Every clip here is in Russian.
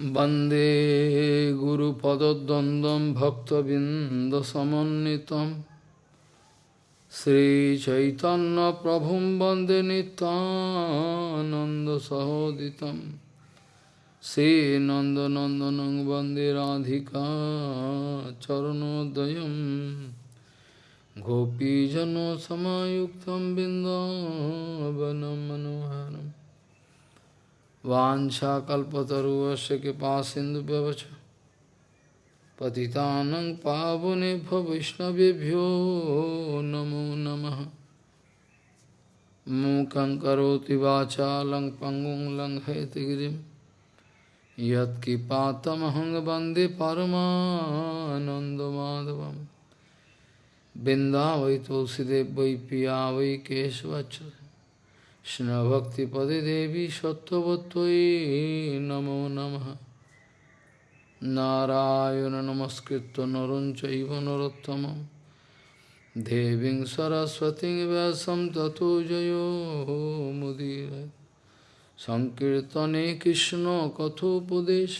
Bande Guru Padadandam Bhakta Bindasamanitam Sri Chaitanya Prabhum Bande Nitananda Sahoditam. Sri Nanda Nandanang Bande Radhika Charanodayam. Gopijano Samayuktam Bindavanam Manoharam. Vancha kalpataruvaśya kipa sindhu vyavacha Patitanang pavane bhavishnavibhyo namo namaha Mukhaṁ karoti vācha lang pangung lang haitigirim Yat kipatamahang bande paramanandamadavam Binda vai tulsidev vai piya keshvachara কৃষ্ণভক্তিপদে দেবী সত্যবত্যই নমো নম। নারায়ণ নমস্কৃত নরঞ্চব নরোত্তম দেবী সরস্বতী ব্যাসম ততো জয়োমুদীর সংকীর্তনে কৃষ্ণ কথোপদেশ।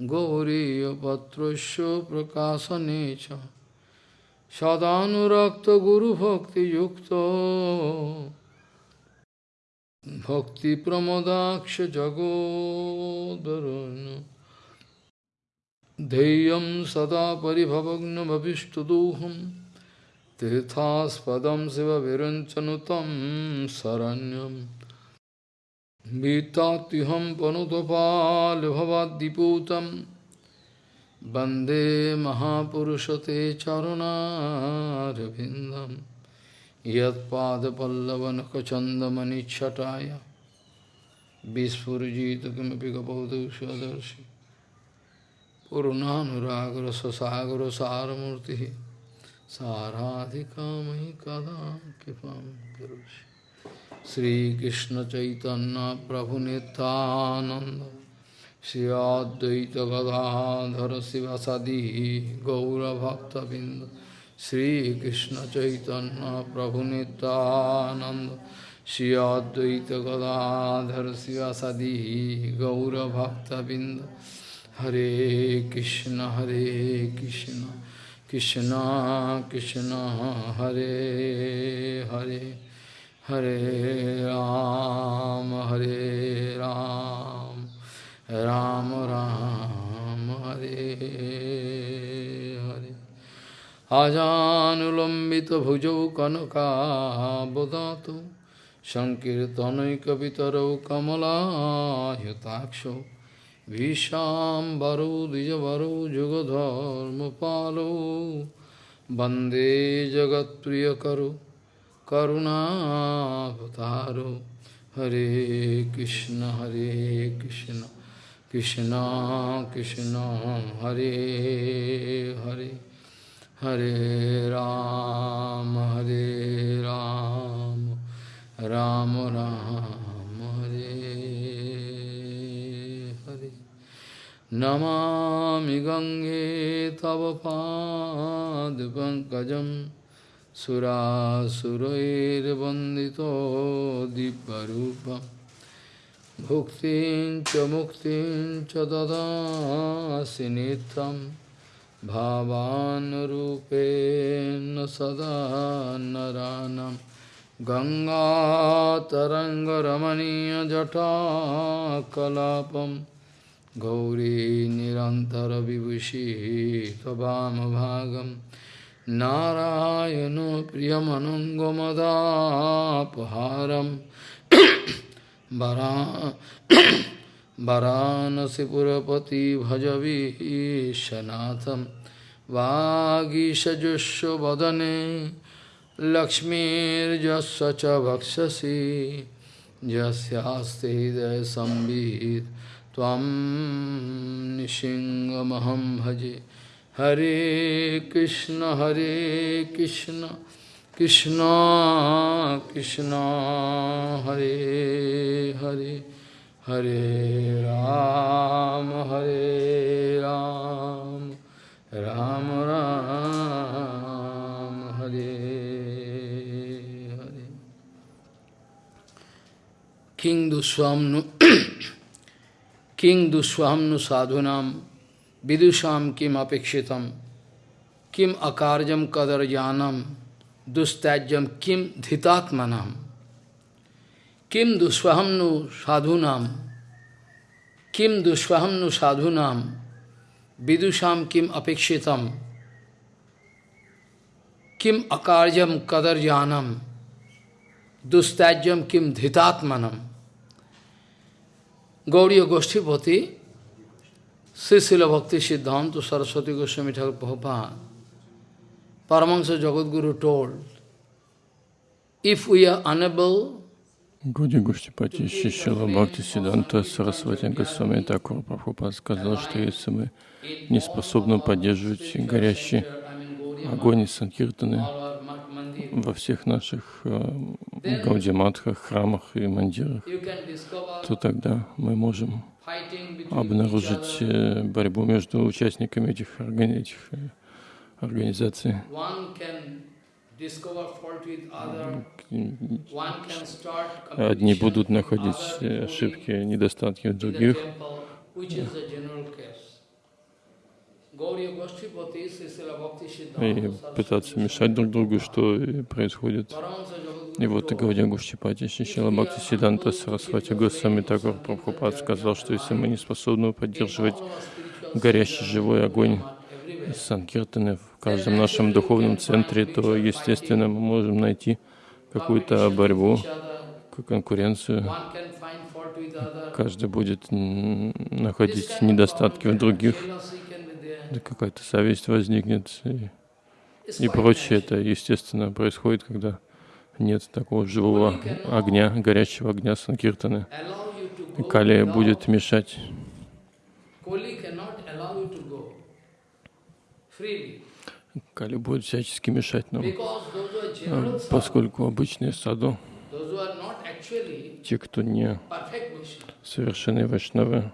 গৌরীপত্র প্রকাশনে সদানুরক্ত গুরুভক্তিযুক্ত Yukta भक्तिप्रमदाक्षजगोदरुन् ध्येयं सदा परिभवग्नमभिष्टदोहं तीर्थास्पदं शिवविरञ्चनुतं शरण्यं भीतात्युहं पनुतपालभवाद्दिपूतं वन्दे महापुरुषते चरुणारविन्दम् यदपादपल्लवनखचंदमणिछटाया विस्फुजित किमें गबौदर्शी पूर्णागर सगर सारूर्ति साराधि काम कदा कृपा श्रीकृष्ण चैतन्य प्रभु नितानंद श्री अद्वैत गौरभक्तबिंद শ্রীকৃষ্ণ চৈতন্য প্রভু নিতানন্দ শ্রী অদ্বৈত গদাধর শিবাসাদি গৌরভক্তবৃন্দ। হরে কৃষ্ণ হরে কৃষ্ণ কৃষ্ণ কৃষ্ণ, হরে হরে হরে রাম হরে রাম রাম রাম, হরে। Hare আজানুলম্বিতভুজৌ কনকাবদাত সংকীর্তনৈকপিতরৌ কমলায়তাক্ষৌ ভীষাম্বরৌ দ্বিজবরৌ যুগধর্মপালৌ বন্দে জগৎপ্রিয়করৌ করুণাবতারৌ। হরে কৃষ্ণ হরে কৃষ্ণ কৃষ্ণ কৃষ্ণ, হরে Hare. Hare Ram, Hare Ram, Ram Ram, Hare Hare. Namami Gange Tava Pad Pankajam Surasurair Vandito Diparupam Bhuktin Cha Muktin Cha Dada Sinitam भावानुरूपेण सदा नरानं गङ्गातरङ्गरमणीयजटाकलापं गौरी निरन्तरविभूषी त्ववामभागं नारायणो प्रियमनङ्गमदापहारं वरा वाराणसीपुरपति भजवीशनाथं वागीशजुष्व वदने लक्ष्मीर्जस्व च वक्षसि यस्यास्ते हृदयसंवित् त्वं निशिङ्गमहं भजे। हरे कृष्ण हरे कृष्ण कृष्ण कृष्ण, हरे हरे। हरे राम हरे राम राम राम, हरे हरे। किंग दुस्वाम किंग दुस्वामु साधुना, विदुषा किम अपेक्षित, किम अकार्यम कदर जानम दुस्तैज किम धितात्मना। Kim duswaham nu sadhunam kim duswaham nu sadhunam vidusham kim apekshitam kim akarjam kadar janam dustajam kim dhitatmanam Gauriya Goshtipati, Srisila Bhakti Siddhanta Saraswati Goswami Thakur Prabhupada, Paramahansa Jagadguru told, if we are unable Гуди Гуштипати Шишила Бхакти Сиданта Сарасвати Госвами Такур Прабхупад сказал, что если мы не способны поддерживать горящий огонь и санкиртаны во всех наших э, гаудиматхах, храмах и мандирах, то тогда мы можем обнаружить э, борьбу между участниками этих, органи этих э, организаций. Одни будут находить ошибки, недостатки в других. И пытаться мешать друг другу, что происходит. И вот Гаудия Гушчипати Шишила Бхакти Сиданта Сарасвати Госвами Такур Прабхупад сказал, что если мы не способны поддерживать горящий живой огонь Санкиртаны в каждом нашем духовном центре, то, естественно, мы можем найти какую-то борьбу, конкуренцию. Каждый будет находить недостатки в других, какая-то зависть возникнет и, и прочее. Это, естественно, происходит, когда нет такого живого огня, горячего огня Санкиртаны. И Кали будет мешать. Кали будет всячески мешать нам, а, поскольку обычные саду, те, кто не совершенные вайшнавы,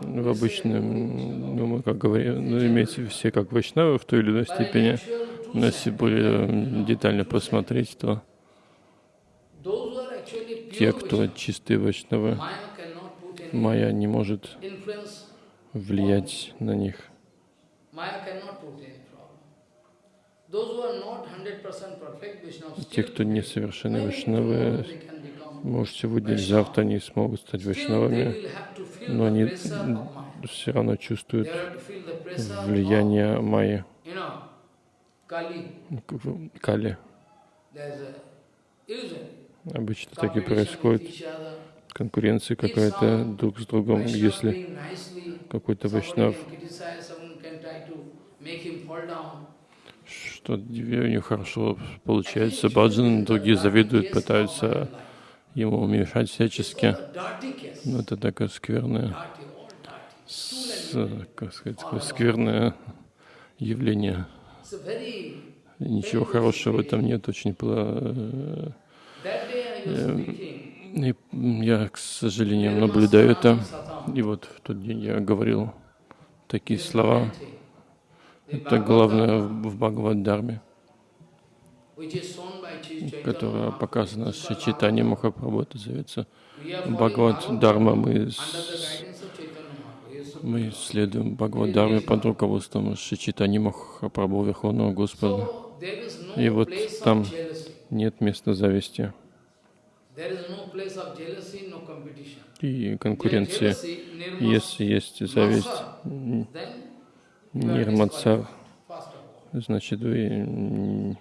в обычном, ну, мы как говорим, ну, имеется все как вайшнавы в той или иной степени, но если более детально посмотреть, то те, кто чистые вайшнавы, майя не может влиять на них. Те, кто не совершенны вайшнавы, может, сегодня или завтра они смогут стать вайшнавами, но они все равно чувствуют влияние майя. Кали. Обычно так и происходит. Конкуренция какая-то друг с другом. Если какой-то вайшнав что у него хорошо получается, баджан, другие завидуют, пытаются ему мешать всячески. Но это такое скверное, с, как сказать, такое скверное явление. Ничего хорошего в этом нет, очень плохо. И я, к сожалению, наблюдаю это. И вот в тот день я говорил такие слова. Это главное в Бхагавад-дарме, которая показана с Читани Махапрабху. Это зовется Бхагавад-дарма. Мы, мы следуем Бхагавад-дарме под руководством Шичитани Махапрабху, Верховного Господа. И вот там нет места зависти и конкуренции. Если есть зависть, нирмацар, значит, вы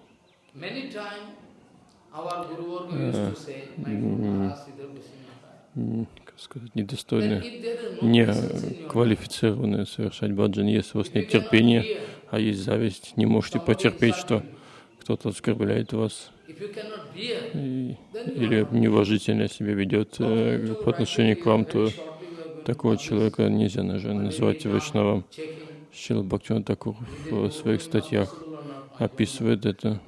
как сказать, недостойны, не квалифицированы совершать баджан. Если у вас нет терпения, а есть зависть, не можете потерпеть, что кто-то оскорбляет вас и, или неуважительно себя ведет э, по отношению к вам, то такого человека нельзя называть вайшнавом. Шила Бхактиван Такур в своих статьях описывает это.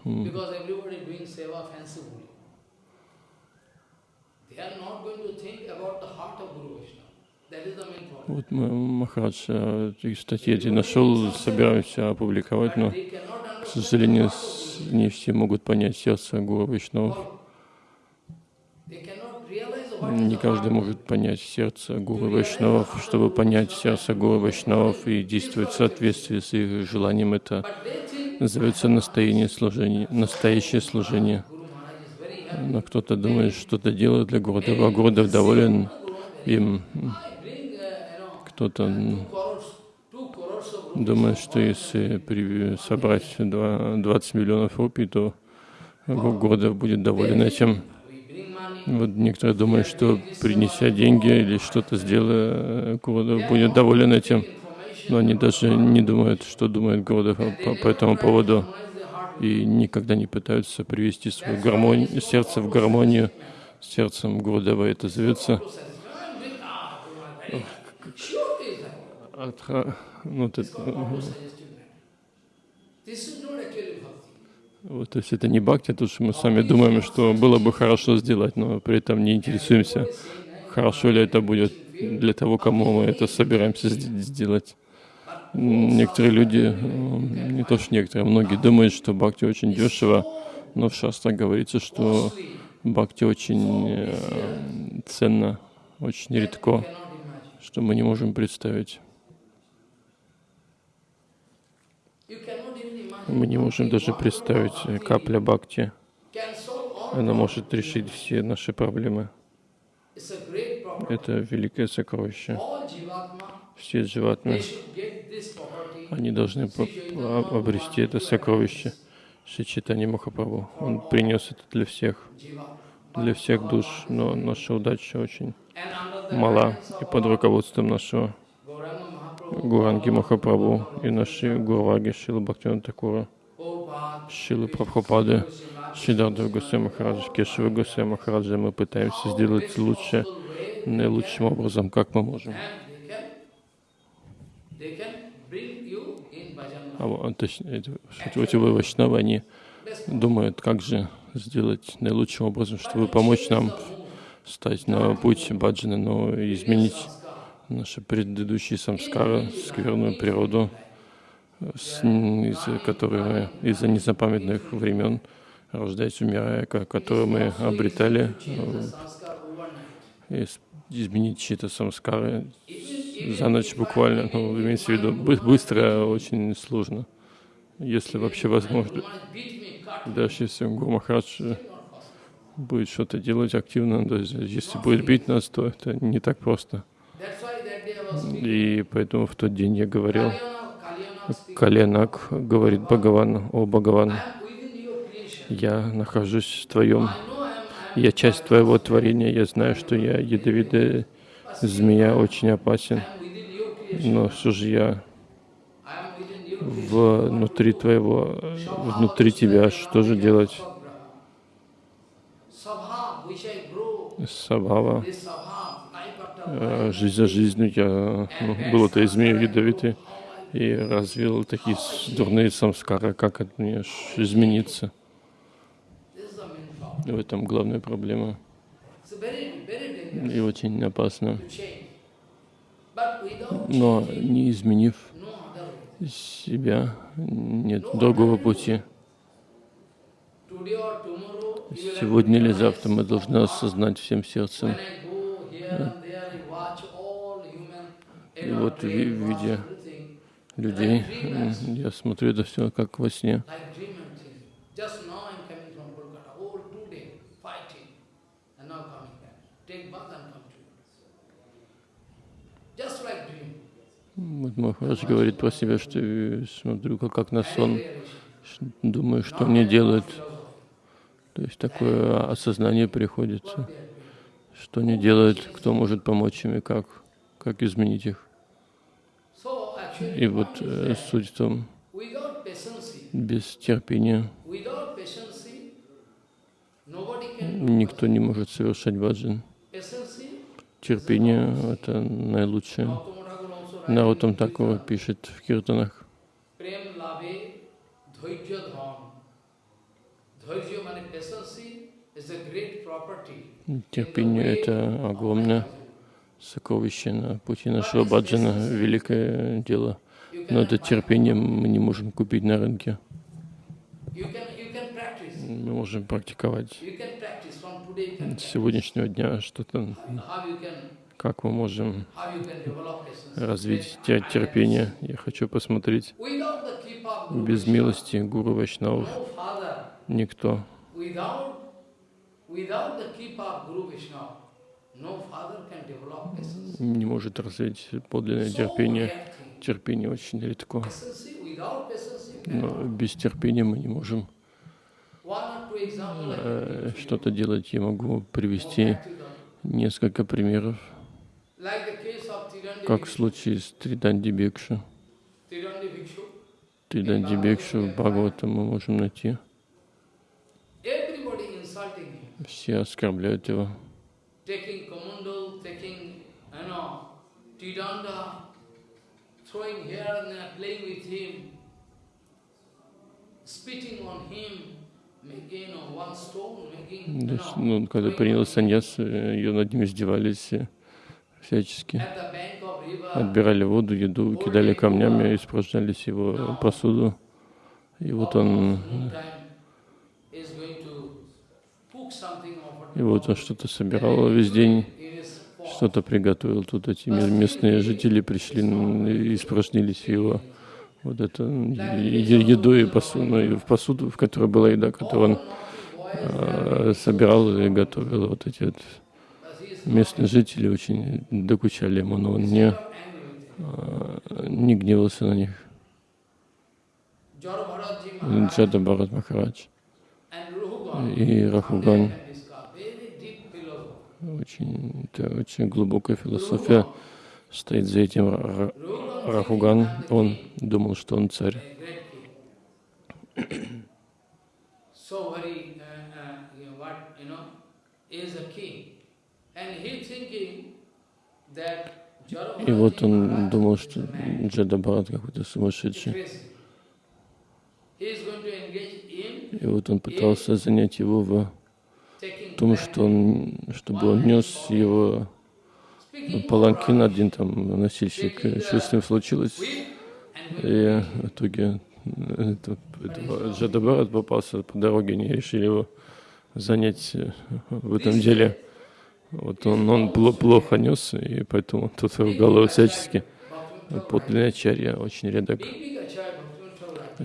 Вот Махарадж эти статьи эти нашел, собираемся опубликовать, но, к сожалению, не все могут понять сердце Гуру Вишну. Не каждый может понять сердце Гуру Вайшнавов. Чтобы понять сердце Гуру Вайшнавов и действовать в соответствии с их желанием, это называется настоящее служение. Настоящее служение. Но кто-то думает, что-то делает для Гурудева, а Гурудев доволен им. Кто-то думает, что если собрать 20 миллионов рупий, то Гурудев будет доволен этим. Вот некоторые думают, что принеся деньги или что-то сделая, Гурудев будет доволен этим. Но они даже не думают, что думает Гурудев по, по этому поводу. И никогда не пытаются привести свое гармонию, сердце в гармонию с сердцем Гурудева. Это зовется Атха, ну, это, вот, то есть это не бхакти, то, что мы сами думаем, что было бы хорошо сделать, но при этом не интересуемся, хорошо ли это будет для того, кому мы это собираемся сделать. Некоторые люди, не то что некоторые, многие думают, что бхакти очень дешево, но в шастре говорится, что бхакти очень э, ценно, очень редко, что мы не можем представить. Мы не можем даже представить э, капля бхакти. Она может решить все наши проблемы. Это великое сокровище. Все дживатмы, они должны обрести это сокровище. Шичитани Махапрабху. Он принес это для всех, для всех душ, но наша удача очень мала. И под руководством нашего Гуранги Махапрабху и наши Гураги Шилы Бхактина Такура, Шилы Прабхупады, Шидарда Гусей Махараджа, Кешева Гусей Махараджа мы пытаемся сделать лучше, наилучшим образом, как мы можем. А, точнее, шутивые вайшнавы, они думают, как же сделать наилучшим образом, чтобы помочь нам стать на путь баджана, но изменить наши предыдущие самскары, скверную природу, из-за которой из-за незапамятных времен, рождаясь, умирая, которую мы обретали, э, изменить чьи-то самскары за ночь буквально, ну, имеется в виду, быстро очень сложно, если вообще возможно. Даже если Гуру Махарадж будет что-то делать активно, даже если будет бить нас, то это не так просто. И поэтому в тот день я говорил, Каленак говорит Бхагаван, о Бхагаван, я нахожусь в твоем, я часть твоего творения, я знаю, что я ядовитая змея, очень опасен, но что же я внутри твоего, внутри тебя, что же делать? Сабхава, жизнь за жизнью я ну, был этой змеей ядовитой и развил такие дурные самскары, как от меня измениться. В этом главная проблема. И очень опасно. Но не изменив себя, нет другого пути. Сегодня или завтра мы должны осознать всем сердцем, и вот в виде людей я смотрю это все как во сне. Вот Махарадж говорит про себя, что смотрю как, как на сон, думаю, что мне делать. То есть такое осознание приходится, что не делать, кто может помочь им и как, как изменить их. И вот э, суть в том, без терпения. Никто не может совершать баджан. Терпение — это наилучшее. Нарутам такого пишет в киртанах. Терпение — это огромное сокровище на пути нашего баджана, великое дело. Но это терпение мы не можем купить на рынке. Мы можем практиковать с сегодняшнего дня что-то, как мы можем развить те- терпение. Я хочу посмотреть. Без милости Гуру Вайшнавов. Никто. Не может развить подлинное терпение. Терпение очень редко. Но без терпения мы не можем э, что-то делать. Я могу привести несколько примеров, как в случае с Триданди Бекшу. Триданди Бекшу в Бхагавата мы можем найти. Все оскорбляют его. Taking commandal, taking, you know, Tiranda, throwing here and there, playing with him, spitting on him, making, know, one stone, making, you То есть, ну, когда принял on саньяс, э, ее над ним издевались э, всячески. Отбирали воду, еду, кидали камнями, испражнялись его посуду. И вот он, noontime is going to cook something over и вот он что-то собирал весь день, что-то приготовил. Тут эти ме- местные жители пришли н- и испражнились его вот это е- еду и посуду, ну, и в посуду, в которой была еда, которую он э, собирал и готовил. Вот эти вот местные жители очень докучали ему, но он не, э, не гневался на них. Джада Бхарат Махарадж и Рахуган. Очень, это очень глубокая философия стоит за этим. Рахуган, он думал, что он царь. uh, uh, И вот он думал, что a man, Джада Бхарат какой-то сумасшедший. crazy. He is going to engage in И вот он пытался занять его в том, что он, чтобы он нес его паланкин, один там носильщик, что с ним случилось. whip and И в итоге это, это Джада Бхарат попался по дороге, они решили его занять э, в этом деле. Вот он, он пло- плохо нес, и поэтому тут ругал его всячески. Подлинный ачарья очень редок.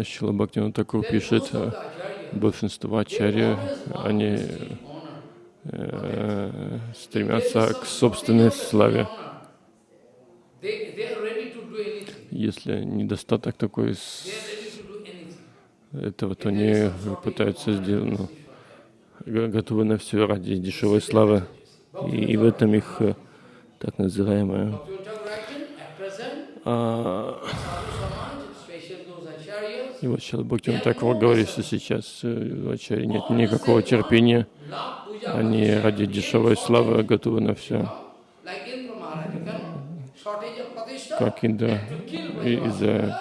Шила Бхактивinoда Такур пишет, большинство ачарья, они э, стремятся к собственной славе. Если недостаток такой этого, то они пытаются сделать, ну, готовы на все ради дешевой славы. И, и в этом их э, так present, а, и вот Шила Бхактивinoда Такур говорит, что сейчас э, у ачарьи нет никакого терпения, они ради дешевой славы готовы на все. как Индра и- из-за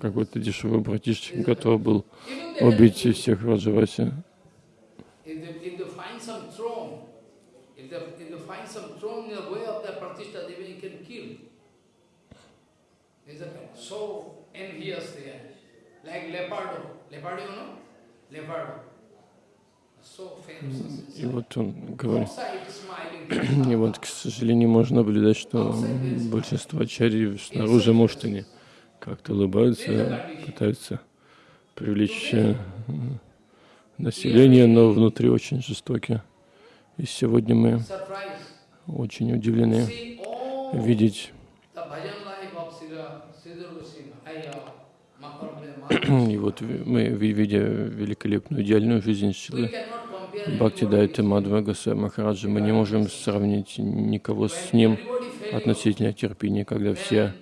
какой-то дешевой братишки готов был убить всех Раджаваси. So envious they are. И вот он говорит, и вот, к сожалению, можно наблюдать, что большинство ачарьи снаружи, может, они как-то улыбаются, пытаются привлечь э, население, но внутри очень жестоки. И сегодня мы очень удивлены видеть И вот мы, ви- видя великолепную идеальную жизнь Шилы Бхакти Дайта Мадхва Госвами Махараджа, мы не можем сравнить никого с ним относительно терпения, когда все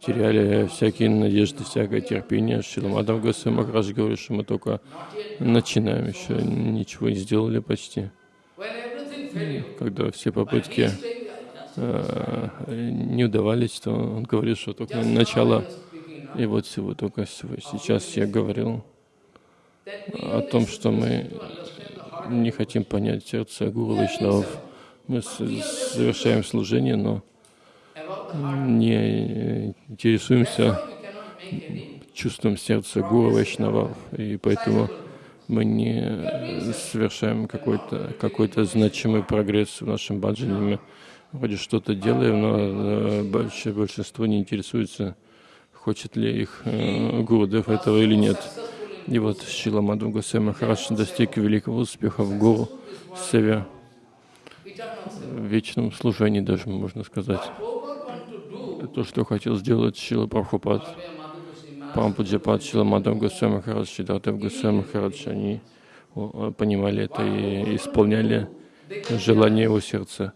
теряли всякие надежды, всякое терпение. Шила Мадхав Госвами Махарадж говорит, что мы только начинаем, еще ничего не сделали почти. Когда все попытки э, не удавались, то он говорит, что только начало. И вот всего только сейчас я говорил о том, что мы не хотим понять сердце Гуру Вайшнавов. Мы совершаем служение, но не интересуемся чувством сердца Гуру Вайшнавов. И поэтому мы не совершаем какой-то какой значимый прогресс в нашем баджане. Мы вроде что-то делаем, но большое большинство не интересуется, хочет ли их э, Гурудев этого или нет. И вот Шила Мадху Махарадж достиг великого успеха в Гуру Севе, в вечном служении даже, можно сказать. То, что хотел сделать Шила Прабхупад, Пампуджапад, Шила Мадху Госвай Махарадж, Шидатав Госвай Махарадж, они понимали это и исполняли желание его сердца.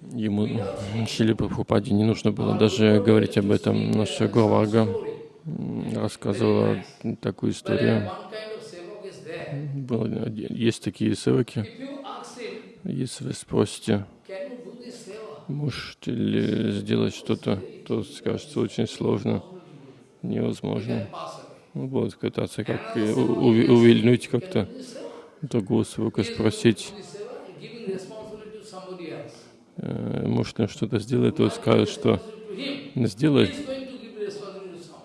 Ему, Шили Прабхупаде, не нужно было даже говорить об этом. Наша Гурварга рассказывала такую историю. Было, есть такие севаки. Если вы спросите, можете ли сделать что-то, то скажется очень сложно, невозможно. Он будет пытаться как увильнуть как-то другого севака, спросить, э, может он что-то сделает, то скажет, что сделай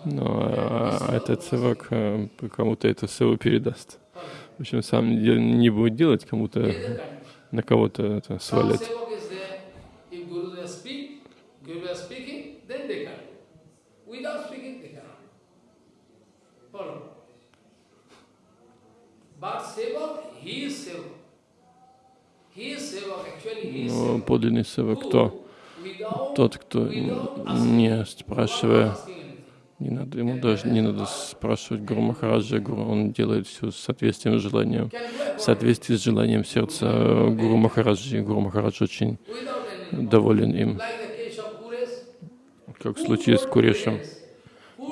но а, этот севак э, кому-то это севу передаст. В общем, сам не будет делать, кому-то на кого-то это свалит. Но подлинный севак кто? Тот, кто не спрашивая не надо, ему даже не надо спрашивать Гуру Махараджа, Гуру, он делает все с соответствием с желанием, в соответствии с желанием сердца Гуру Махараджи. Гуру Махарадж очень доволен им. Как в случае с Курешем.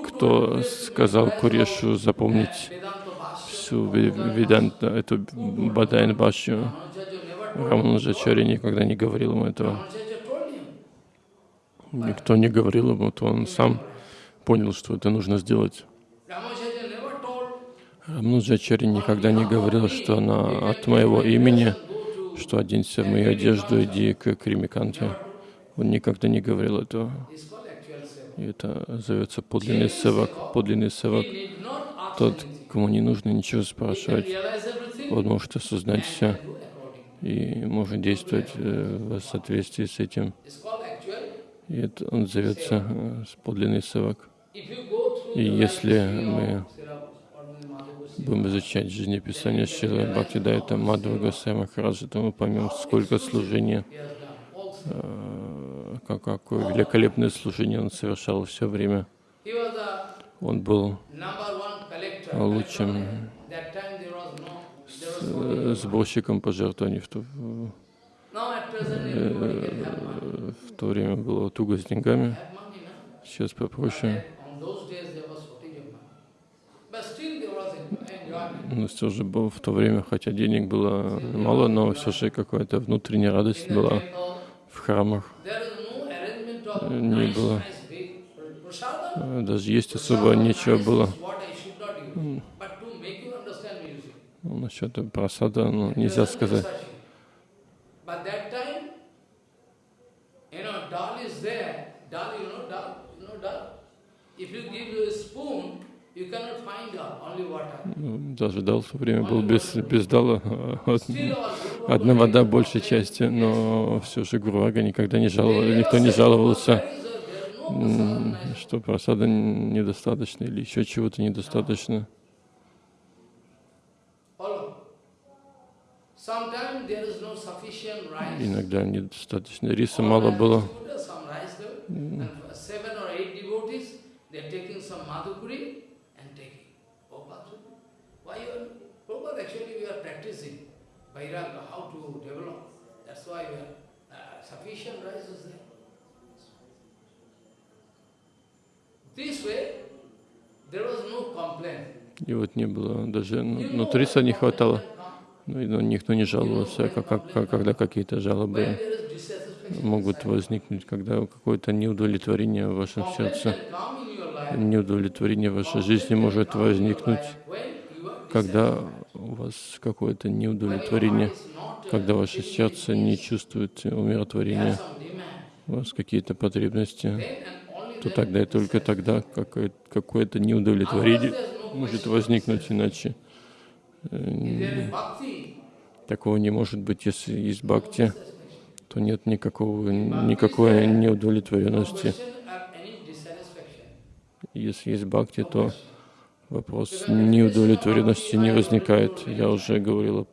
Кто сказал Курешу запомнить всю Веданта, эту Бадайн Башью? Рамануджачари никогда не говорил ему этого. Никто не говорил ему, то он сам понял, что это нужно сделать. Рамнуджачари никогда не говорил, что она от моего имени, что оденься в мою одежду, иди к Кримиканте. Он никогда не говорил этого. И это зовется подлинный севак. Подлинный севак — тот, кому не нужно ничего спрашивать. Он может осознать все и может действовать э, в соответствии с этим. И это он зовется э, подлинный севак. И если мы будем изучать жизнеписание Шилы Бхактидайта Мадхва Госвами Махараджа, то мы поймем, сколько служения, э, как, какое великолепное служение он совершал все время. Он был лучшим сборщиком пожертвований в то, э, в то время было туго с деньгами, сейчас попроще. Но все же было в то время, хотя денег было мало, но все же какая-то внутренняя радость была в храмах. Не было. Даже есть особо нечего было. Ну, насчет просада ну, нельзя сказать. Даже дал в время был без, без дала, одна вода большей части, но все же Гурвага никогда не жаловал, никто не жаловался, что просада недостаточно или еще чего-то недостаточно. Иногда недостаточно риса мало было. Vairagya, how to develop. That's why we are, uh, sufficient rice is there. This way, there was no complaint. И вот не было даже нутриса не хватало. Ну, и, ну, никто не жаловался, как, как, когда какие-то жалобы могут возникнуть, когда какое-то неудовлетворение в вашем сердце, неудовлетворение в вашей жизни может возникнуть, когда у вас какое-то неудовлетворение, когда ваше сердце не чувствует умиротворения, у вас какие-то потребности, то тогда и только тогда какое-то неудовлетворение, может возникнуть иначе. Э, If there is bhakti, Такого не может быть, если есть бхакти, то нет никакого, никакой неудовлетворенности. Если есть бхакти, то вопрос неудовлетворенности не возникает. Я уже говорил об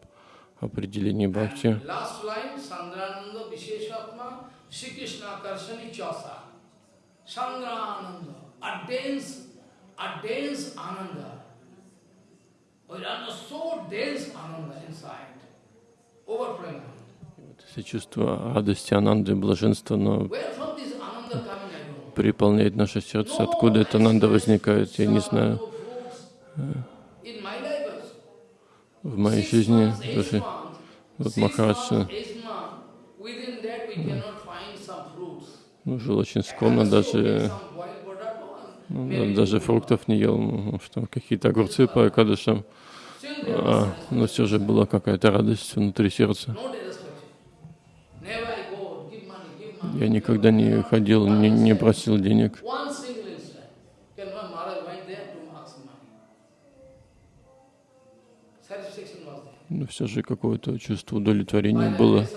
определении бхакти. Sandrananda Visheshatma Shri Krishna Karshani Chasa. Sandrananda, a dense, a dense ananda. Все чувства радости, ананды, блаженства, но переполняет наше сердце. Откуда эта ананда возникает, я не знаю. В моей жизни даже вот Махарадж ну, жил очень скромно, даже, ну, maybe даже two фруктов не ел, ну, что какие-то огурцы по Акадышам. А, но все же была какая-то радость внутри сердца. Я никогда не ходил, не, не просил денег. Но все же какое-то чувство удовлетворения было.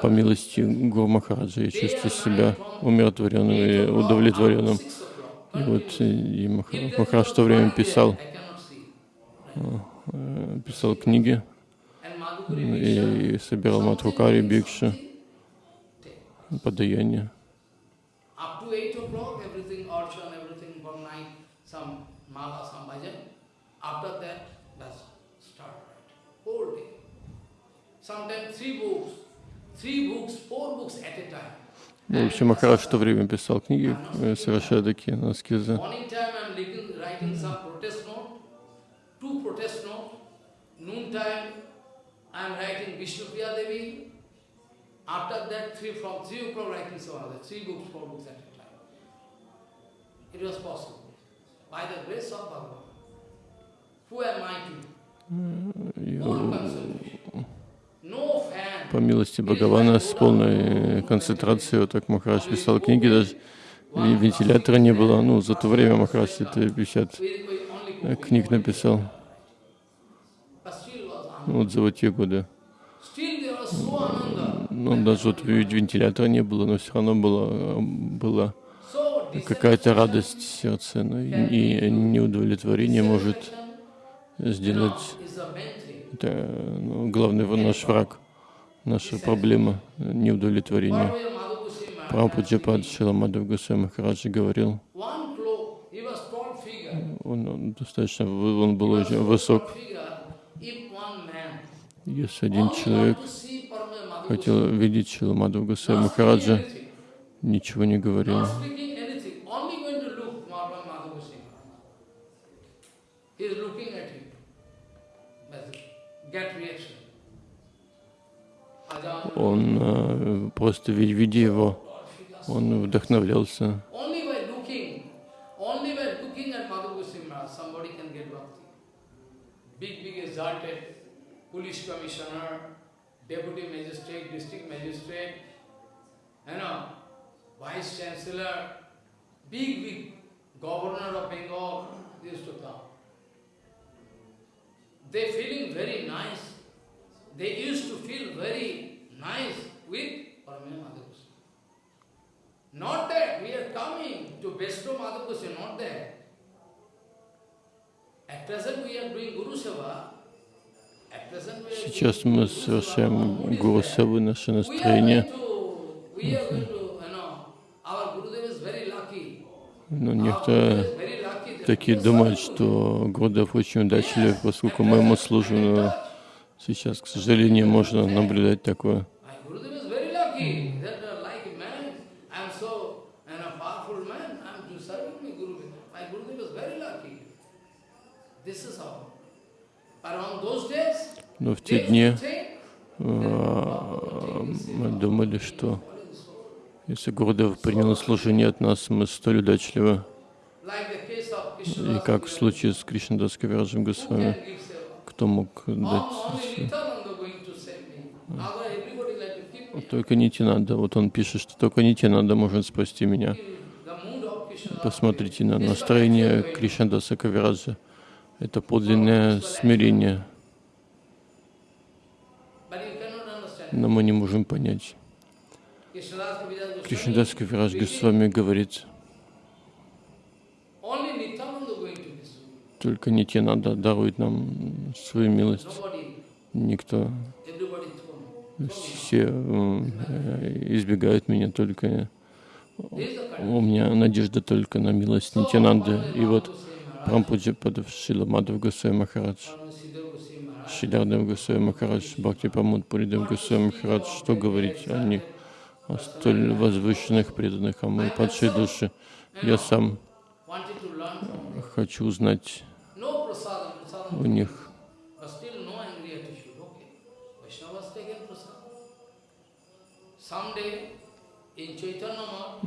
По милости Гуру Махараджа я чувствую себя умиротворенным и удовлетворенным. И вот э, и Мах- If there Махарадж was в то время писал, э, писал книги и собирал Мадхукари, Бикшу, подаяние. Up to 8 o'clock, everything, archan, everything from night, some mala, some bhajan. After that, that's start right. Whole day. Sometimes three books, three books, four books at a time. Ну, в общем, Махарадж в то время писал книги, э, совершая такие аскезы. Morning time I'm writing, writing some protest note, two protest note. Noon time I'm writing Vishnu Priya Devi. After that, three from three o'clock writing some other, three books, four books at a time. It was possible. By the grace of Bhagavan. Who am I to? И, Full э, concentration. No fan. По милости Бхагавана с полной концентрацией, вот так Махарадж писал книги, даже вентилятора не было. Ну, за то время Махарадж это 50 We, we only э, go книг написал, ну, вот за вот те годы. Ну, даже вот вентилятора не было, но все равно было, была какая-то радость в сердце, но и, и неудовлетворение может сделать это ну, главный наш враг, наша проблема неудовлетворения. Прабхупаджапад Шиламадов Гусей Махараджи говорил, он, он достаточно, он был очень высок. Если один человек хотел видеть Шиламадов Гусей Махараджа, ничего не говорил. Он э, просто ви- видя его, он вдохновлялся. Police commissioner, deputy magistrate, district magistrate, you know, vice chancellor, big, big governor of Bengal, used to come. They feeling very nice. They used to feel very nice with Paramaya Madhu Goswami. Not that we are coming to bestow Madhavakosya, not that. At present we are doing Guru Seva. At present we are Сейчас мы совершаем Гуру Севы, наше настроение. Но Our такие думают, что Гурдев очень удачлив, поскольку мы ему служим. Но сейчас, к сожалению, можно наблюдать такое. Но в те дни а, мы думали, что если Гурдев принял служение от нас, мы столь удачливы. И как в случае с Кришнадас Кавираджем Госвами, кто мог дать. Только Нитинанда. Вот он пишет, что только Нитинанда может спасти меня. Посмотрите на настроение Кришнадаса Кавираджа. Это подлинное смирение. Но мы не можем понять. Кришнадас Кавирадж Госвами говорит, only Nityananda going to только Нитянанда дарует нам свою милость. Никто, все э, избегают меня, только у меня надежда только на милость Нитянанды. И вот Прампуджи Падав Шила Мадав Госвами Махарадж, Шидардев Госвами Махарадж, Бхакти Памуд Пуридев Госвами Махарадж, что говорить о них, о столь возвышенных преданных, а мы падшие души. Я сам хочу узнать у них.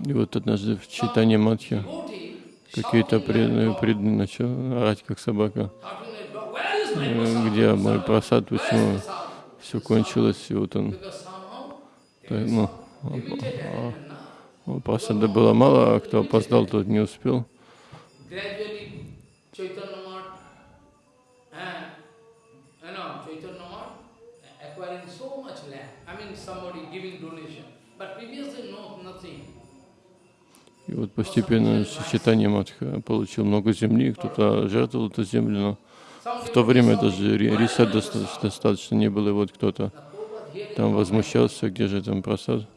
И вот однажды в читании Матхи devotee какие-то преданные, преданные начал орать как собака. Э? Где мой просад, почему все кончилось, и вот он, ну, просада было мало, а кто опоздал, тот не успел. И вот постепенно читание Матха получил много земли, кто-то жертвовал эту землю, но в то время даже ри- риса достаточно, достаточно не было, и вот кто-то там возмущался, где же там просад.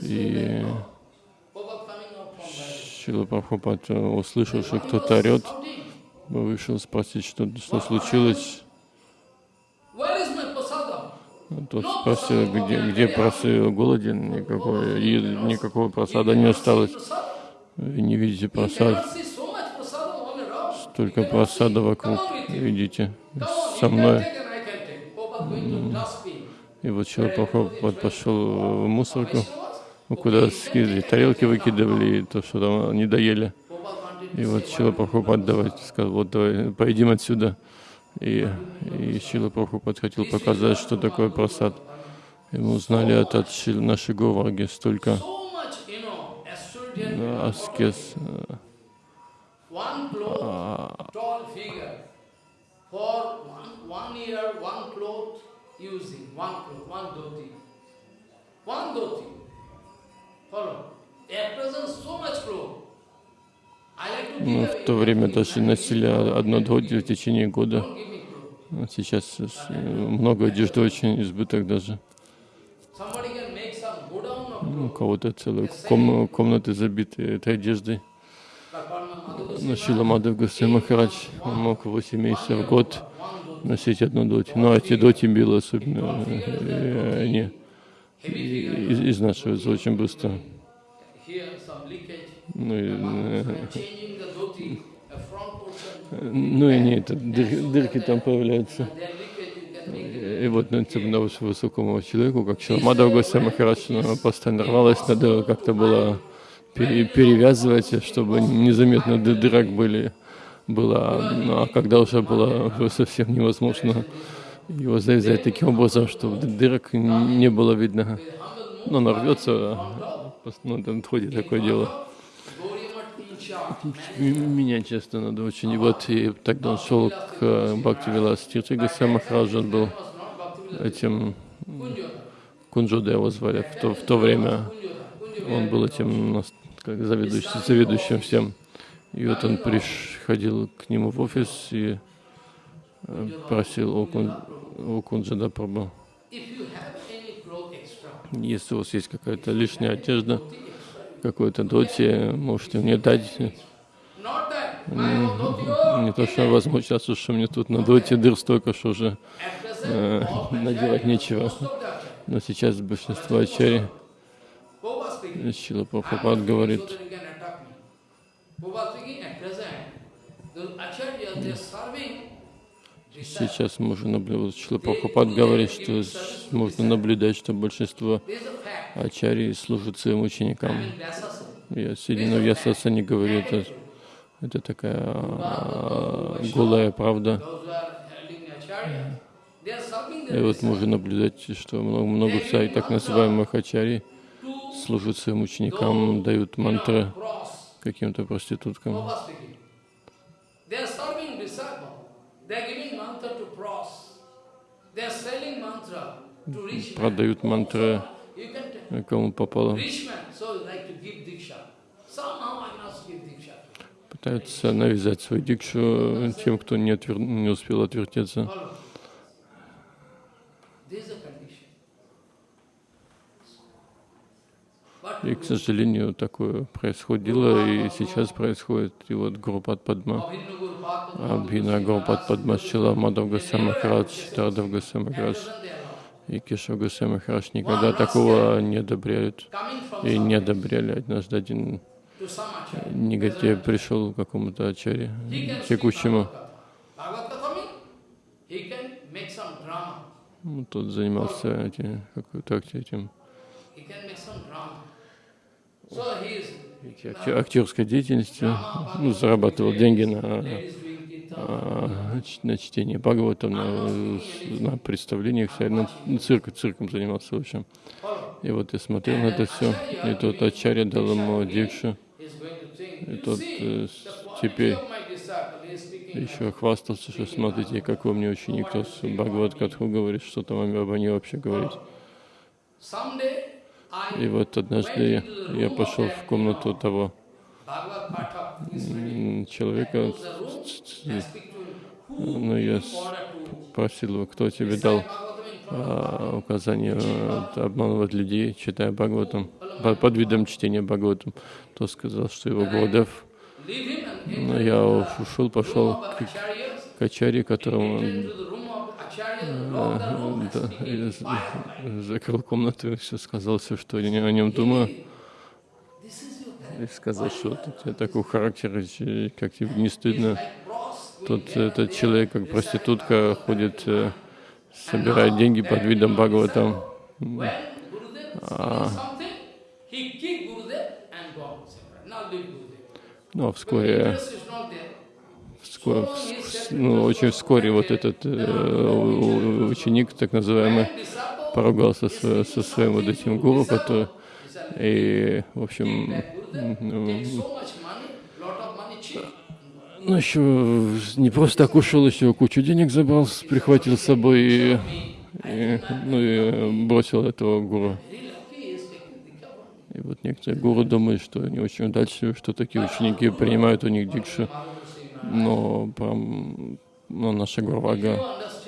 И way like dog? Prabhupada coming out from there. Шила Прабхупад, э, услышал, что кто-то орет, вышел спросить, что, что случилось. Prasadam? Тот спросил, где, где просил голоден, никакой, и никакого просада не осталось. Не видите просад, cannot see so much prasadam all around. только You cannot просада вокруг. Видите, со мной. И вот Шила Прабхупад пошел в мусорку, ну, куда скидывали, тарелки выкидывали, то, что там не доели. И вот Шила Прабхупад давайте сказал, вот давай, поедим отсюда. И, и Шила Прабхупад хотел показать, что такое просад. И мы узнали от, от Шил, нашей Говарги столько э, аскез, э, one one dhoti. Ну, в то время даже носили дходи в течение года. А Сейчас э, много одежды, очень избыток даже. У cloth. кого-то целые ком- комнаты забиты этой одеждой. Но Шила Мадхав Госвами Махарадж мог 8 месяцев в год носить одну доти. Но эти доти было особенно, э, они из- изнашиваются очень быстро. Ну и, э, ну и это, дыр- дырки там появляются. И вот на тем на высокому человеку, как Шиламадов Госвами Махарадж, она постоянно рвалась, надо как-то было пере- перевязывать, чтобы незаметно ды- дырок были. Было, ну, а когда уже было уже совсем невозможно его завязать таким образом, чтобы ды- дырок не было видно. Ну, она рвется, ну, там ходит такое дело. Меня часто надо очень. И вот и тогда он шел к э, Бхакти Вилас Тирти Госвами Махараджу, он был этим. Кунджода его звали в то, в то время. Он был этим нас- как заведующим, заведующим всем. И вот он приходил к нему в офис и просил о, Кун, о Кунджада Прабху. Если у вас есть какая-то лишняя одежда, какой-то доти, можете мне дать. Не то, что возмущаться, что мне тут на доте дыр столько, что уже э, надевать нечего. Но сейчас большинство ачари. Шила Прабхупад говорит, Сейчас можно наблюдать, Шила Прабхупад говорит, что можно наблюдать, что большинство ачарий служат своим ученикам. Я сидя в Ясаса не говорю, это, это такая а, голая правда. И вот можно наблюдать, что много, много всяких так называемых ачарий служат своим ученикам, дают мантры каким-то проституткам продают мантры э, кому попало. Пытаются навязать свою дикшу э, тем, кто не, отвер... не успел отвертеться. И, к сожалению, такое происходило, и сейчас происходит. И вот Гурупад Падма, Абхина Гурупад Падма, Шила Мадав Гасай Махарадж, Тардав Гасай Махарадж doesn't they allow? и Кешав Гасай Махарадж никогда такого не одобряют. И не одобряли. Однажды один негатив пришел к какому-то ачаре, текущему. Тот занимался эти, какой-то акти- этим He can make some drama. So he is эти акте- актерской деятельностью, ну, зарабатывал деньги на, а, на чтение Бхагавата, на, на представлениях, на, цирк, цирком занимался в общем. И вот я смотрел на это все, и тот Ачарья дал ему дикшу, и тот теперь еще хвастался, что смотрите, какой мне ученик, кто с Бхагават Катху говорит, что там обо мне вообще говорить. И вот однажды я, пошел в комнату того человека, ну, я in с- order to просил его, кто тебе дал а, указание э, обманывать людей, читая Бхагаватам, по- под видом чтения Бхагаватам. То сказал, что его Гурдев. Но я ушел, пошел к, к Ачаре, которому да, in з- fire. закрыл комнату и все сказал все, что я о нем думаю. И сказал, что вот у тебя такой характер, как тебе не стыдно. And этот человек, как проститутка, ходит, э, собирает деньги под видом Бхагаватам. Gurudev. Ну, а вскоре, ну, очень вскоре вот этот э, ученик, так называемый, поругался со, со своим вот этим гуру, который, и, в общем, ну, ну, еще не просто так ушел, еще кучу денег забрал, прихватил с собой и, и, ну, и бросил этого гуру. И вот некоторые гуру думают, что они очень удачливы, что такие ученики принимают у них дикшу. Но, прям, ну, наша Гурвага,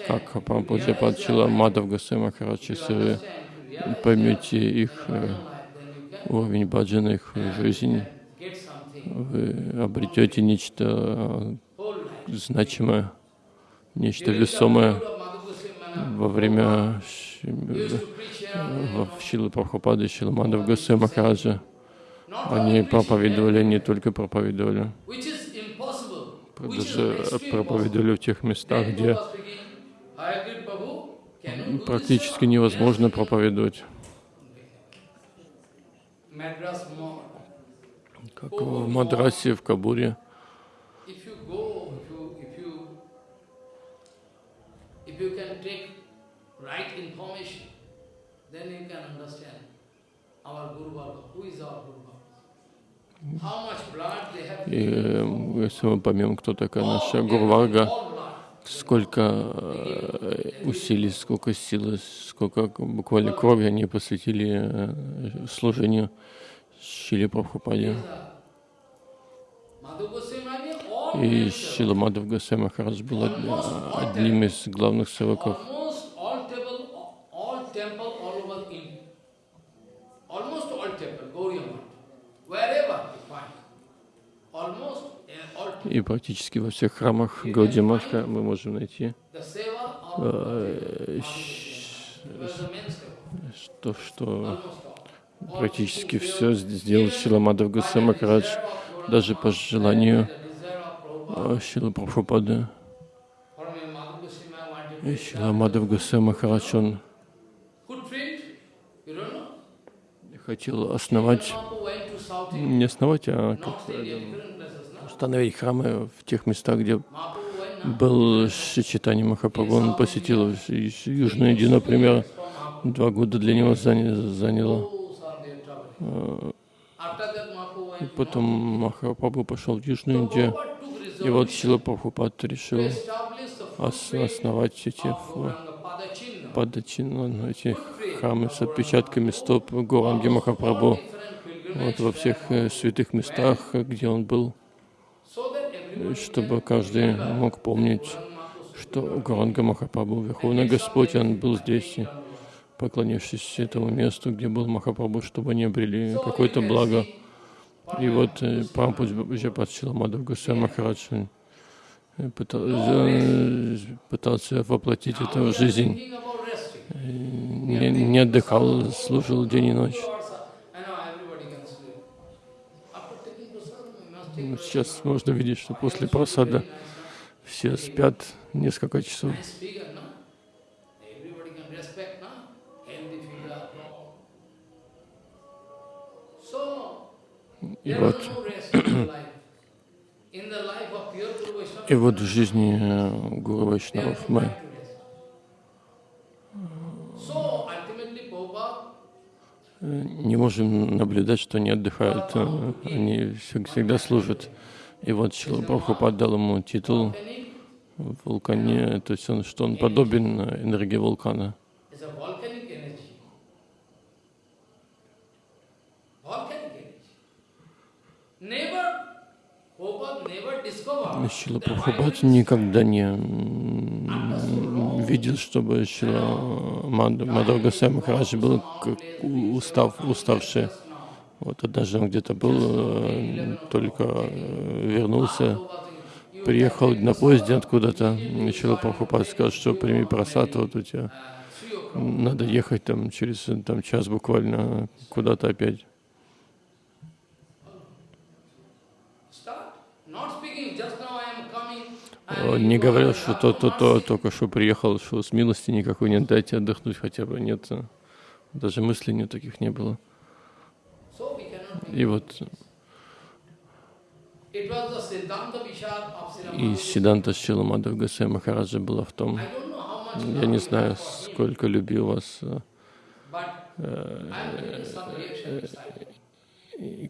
как Прабхупаджа Падчила, Мадав Гасай Махарадж, если вы поймете их э, уровень баджана, их something вы обретете нечто э, значимое, нечто весомое во время Шилы Прабхупады, Шила Мадав Гасай Махараджа. Они проповедовали, не только проповедовали, which is impossible. Which is даже проповедовали в тех местах, где практически невозможно проповедовать. Как в Мадрасе, в Кабуре. Then you can understand our Guru Baba. Who is our Guru Baba? How much blood they have И э, если мы поймем, кто такая наша Гурварга, сколько э, усилий, сколько силы, сколько буквально крови они посвятили э, служению Шили Прабхупаде. И Шила Мадав Гасай Махарадж был од- одним из главных севаков. И практически во всех храмах Гаудиматха мы можем найти of э, что all. практически все сделал Шила Мадав Гасай Махарадж, даже по желанию э, Шила Прабхупады. И Шила Мадав Гасай Махарадж, он хотел основать, не основать, а как установить храмы в тех местах, где был Шичитани Махапрабху. Он посетил Южную Индию, например, два года для него заня- заняло. И потом Махапрабху пошел в Южную Индию, и вот Сила Прабхупад решил ос- основать эти на эти храмы с отпечатками стоп Гуранги Махапрабху, вот во всех э, святых местах, где он был, чтобы каждый мог помнить, что Гуранга Махапрабху, Верховный Господь, он был здесь, поклонившись этому месту, где был Махапрабху, чтобы они обрели какое-то благо. И вот э, Прампуджа Патчила Мадхав Гусей Махарадж э, пытался воплотить это в жизнь. Не, не отдыхал, служил день и ночь. Сейчас можно видеть, что после просада все спят несколько часов. И вот, и вот в жизни э, Гуру Вайшнавов мы не можем наблюдать, что они отдыхают, э, они всегда служат. И вот Шила Прабхупад дал ему титул вулкане, то есть он, что он подобен энергии вулкана. Шила Прабхупад никогда не видел, чтобы Шила Мадхав Гасай Махарадж был устав, уставший. Вот однажды он где-то был, э, только э, вернулся, приехал на поезде откуда-то. Шила Прабхупад сказал, что прими просад, вот у тебя надо ехать там через там, час буквально куда-то опять. Он не говорил, что то-то, то, только что приехал, что с милости никакой нет, дайте отдохнуть хотя бы. Нет, даже мыслей нет таких не было. И вот и Сиданта Шила Мадхав Гасай Махараджа была в том, я не знаю, сколько любил вас э, э,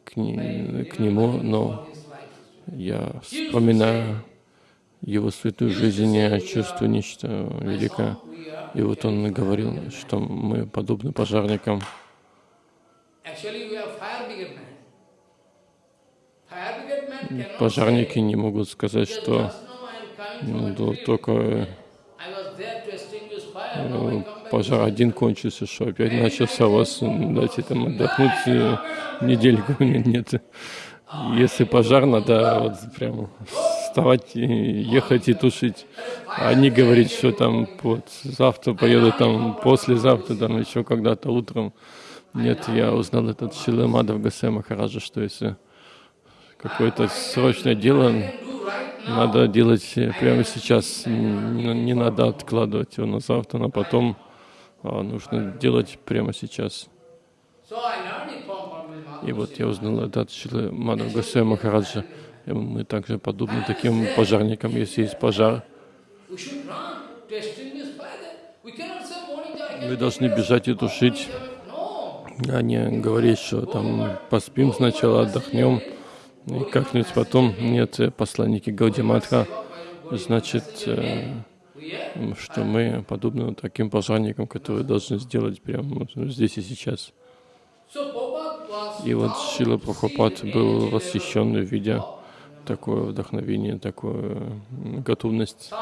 к, к нему, но я вспоминаю его святую жизнь, я чувствую нечто великое. И вот он говорил, что мы подобны пожарникам. Пожарники не могут сказать, что ну, только э, пожар один кончился, что опять начался, вас дайте там отдохнуть недельку. Нет. Если пожар, надо вот прямо вставать ехать и тушить. А не говорить, что там вот завтра поеду, там послезавтра, там еще когда-то утром. Нет, я узнал этот Шилы Мадав Гасе Махараджа, что если какое-то срочное дело надо делать прямо сейчас, не надо откладывать его на завтра, на потом, а нужно делать прямо сейчас. И вот я узнал это от Шилы Гасе Махараджа. Мы также подобны таким пожарникам, если есть пожар. Мы должны бежать и тушить, а не говорить, что там поспим сначала, отдохнем, и как-нибудь потом. Нет, посланники Гаудиматха, значит, э, что мы подобны таким пожарникам, которые должны сделать прямо здесь и сейчас. И вот Шила Прабхупад был восхищен, видя такое вдохновение, такую готовность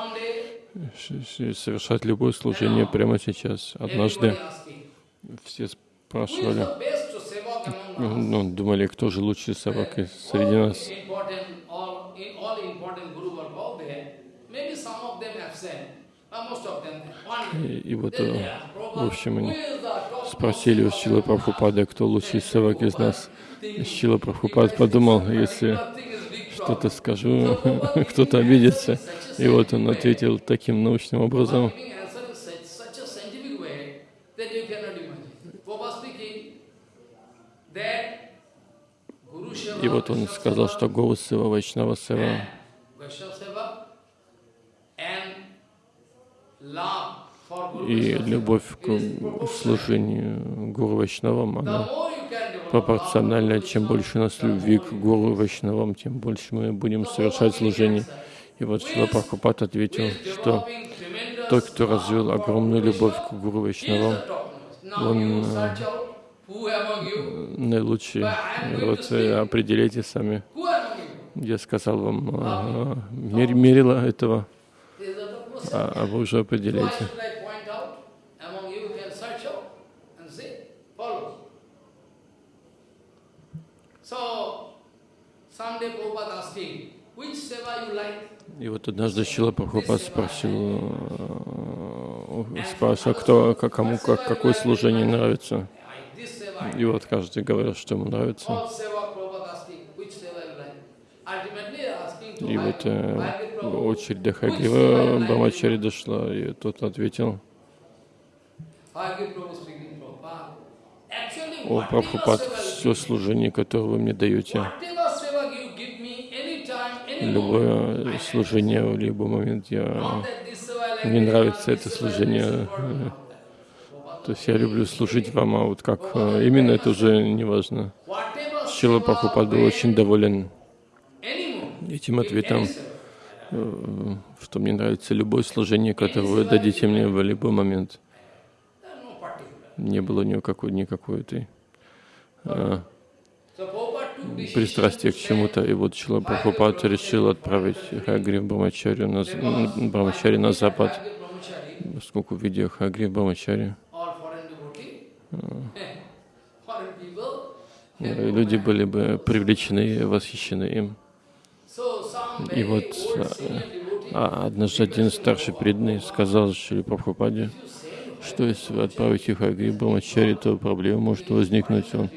совершать любое служение прямо сейчас. Однажды все спрашивали, ну, думали, кто же лучший савак среди нас. И, и вот, э, в общем, они спросили у Шила Прабхупада, кто лучший савак из нас. Шила Прабхупад подумал, если что-то скажу, кто-то обидится. И вот он ответил таким научным образом. И вот он сказал, что Гуру Сева, Вайшнава Сева и любовь к служению Гуру Вайшнавам, она пропорционально, чем больше у нас любви к Гуру Вайшнавам, тем больше мы будем совершать служение. И вот Шила Прабхупад ответил, что тот, кто развил огромную любовь к Гуру Вайшнавам, он э, наилучший. И вот определите сами. Я сказал вам э, мер- мерило этого. А, а вы уже like? И вот однажды Шила Прабхупад спросил, э, спрашивал, кто, кому как, какое служение нравится. И вот каждый говорил, что ему нравится. И вот э, очередь до like? Брамачари дошла, и тот ответил, о, Прабхупад, все служение, которое вы мне даете, любое служение в любой момент, я, мне нравится это служение. э. То есть я люблю служить вам, а вот как э, именно это уже не важно. Шила Прабхупад был очень доволен этим ответом, э, что мне нравится любое служение, которое вы дадите мне в любой момент. Не было никакой, никакой этой decision пристрастия к чему-то. И вот Шила Прабхупад решил отправить Хагри Брамачарю на, Брамачари на запад, поскольку видя Хагри Брамачари, foreign people. э, люди были бы привлечены, восхищены им. И вот э, devotee, а однажды один старший преданный сказал Шри Прабхупаде, что если вы отправите Хагри Брамачари, то проблема может возникнуть. Он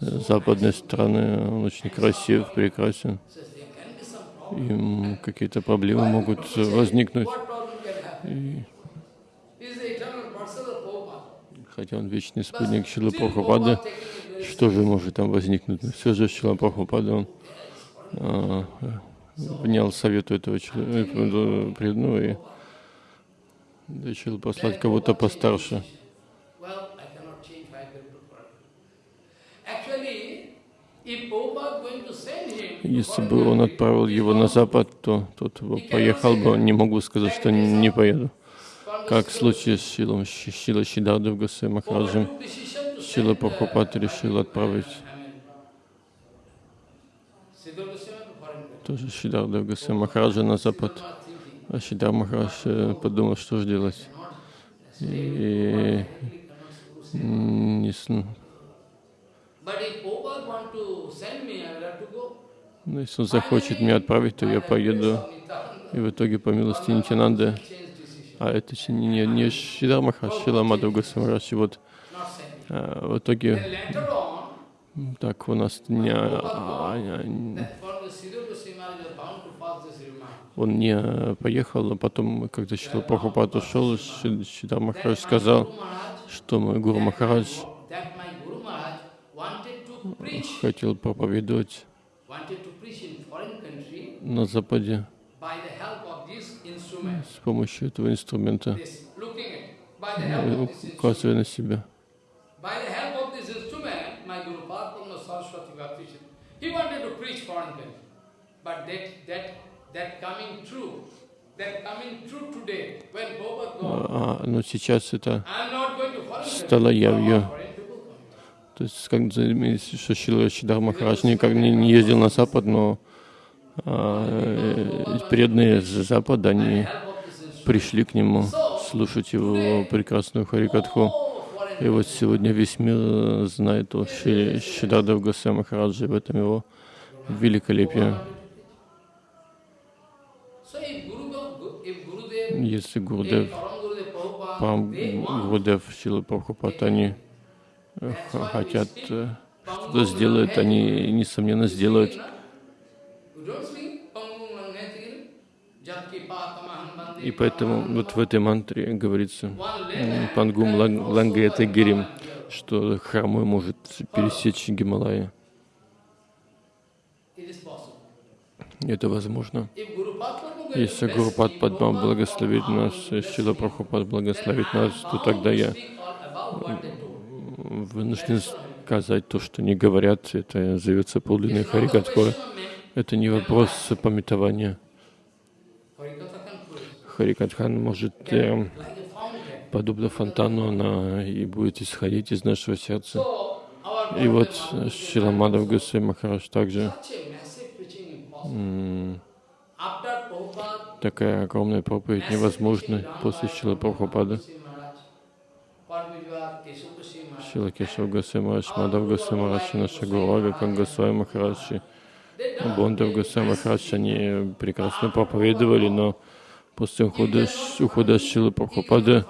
э, с западной стороны, он очень красив, прекрасен. И какие-то проблемы могут э, возникнуть. Prabhupada. Хотя он вечный спутник Шилы Прабхупады, что же может там возникнуть? Все же Шила Прабхупада, он а, э, внял совету этого человека, преданного и решил послать кого-то постарше. Если бы он отправил его на запад, то тот поехал бы, не мог бы сказать, что не поеду. Как в случае с Шилом, Шила Шидардов Гасай Махараджем, Шила Прабхупад решил отправить тоже Шидардов Гасай Махараджа на запад. А Шидар Махарадж э, подумал, что же делать. И не с- ну, если он захочет меня отправить, то я поеду. И в итоге, по милости Нитянанды, а это не, не Шидар Махарадж, Шила Мадхав. И вот а, в итоге так у нас не, а, а, он не э, поехал, а потом, когда Шила Прабхупад ушел, Ши- Шидар Махарадж сказал, что мой Гуру Махарадж хотел проповедовать на Западе с помощью этого инструмента, э, указывая на себя. By the help of this instrument, my Guru Padma Saraswati Bhakti, he wanted to preach foreign country. But that, that, that coming true, that coming true today, when Prabhupada gone, А, но сейчас это стало явью. То есть, как за- что Шила Шидар Махарадж никак не, не ездил на Запад, но а, э, преданные с Запада, они пришли к нему слушать его прекрасную Харикатху. Oh, И вот сегодня весь мир э, знает о Шидардав Госвами Махараджи, в этом его великолепие. Если Гурдев, Пам Гурдев, Шила Прабхупад, они э, хотят э, Pangum что сделают, они, несомненно, сделают. И поэтому вот в этой мантре говорится Пангум Лан- Лангета Гирим, что хромой может пересечь Гималаи. it is possible. Это возможно. Если Гурупад Падма благословит нас, Шила Прабхупад благословит нас, то тогда я вынужден сказать то, что не говорят. Это question of men. Это не вопрос пометования. Харикатхан может э, подобно фонтану, она и будет исходить из нашего сердца. И вот Bhagavan Шила Мадав Госвами Махарадж также такая огромная проповедь невозможна после Шила Прабхупады. Шила Кешав Госвами Махарадж, Мадав и наша Гурага, как Госвами Махарадж, Бондав Госвами Махарадж, они прекрасно проповедовали, но после ухода, ухода Шилы Прабхупады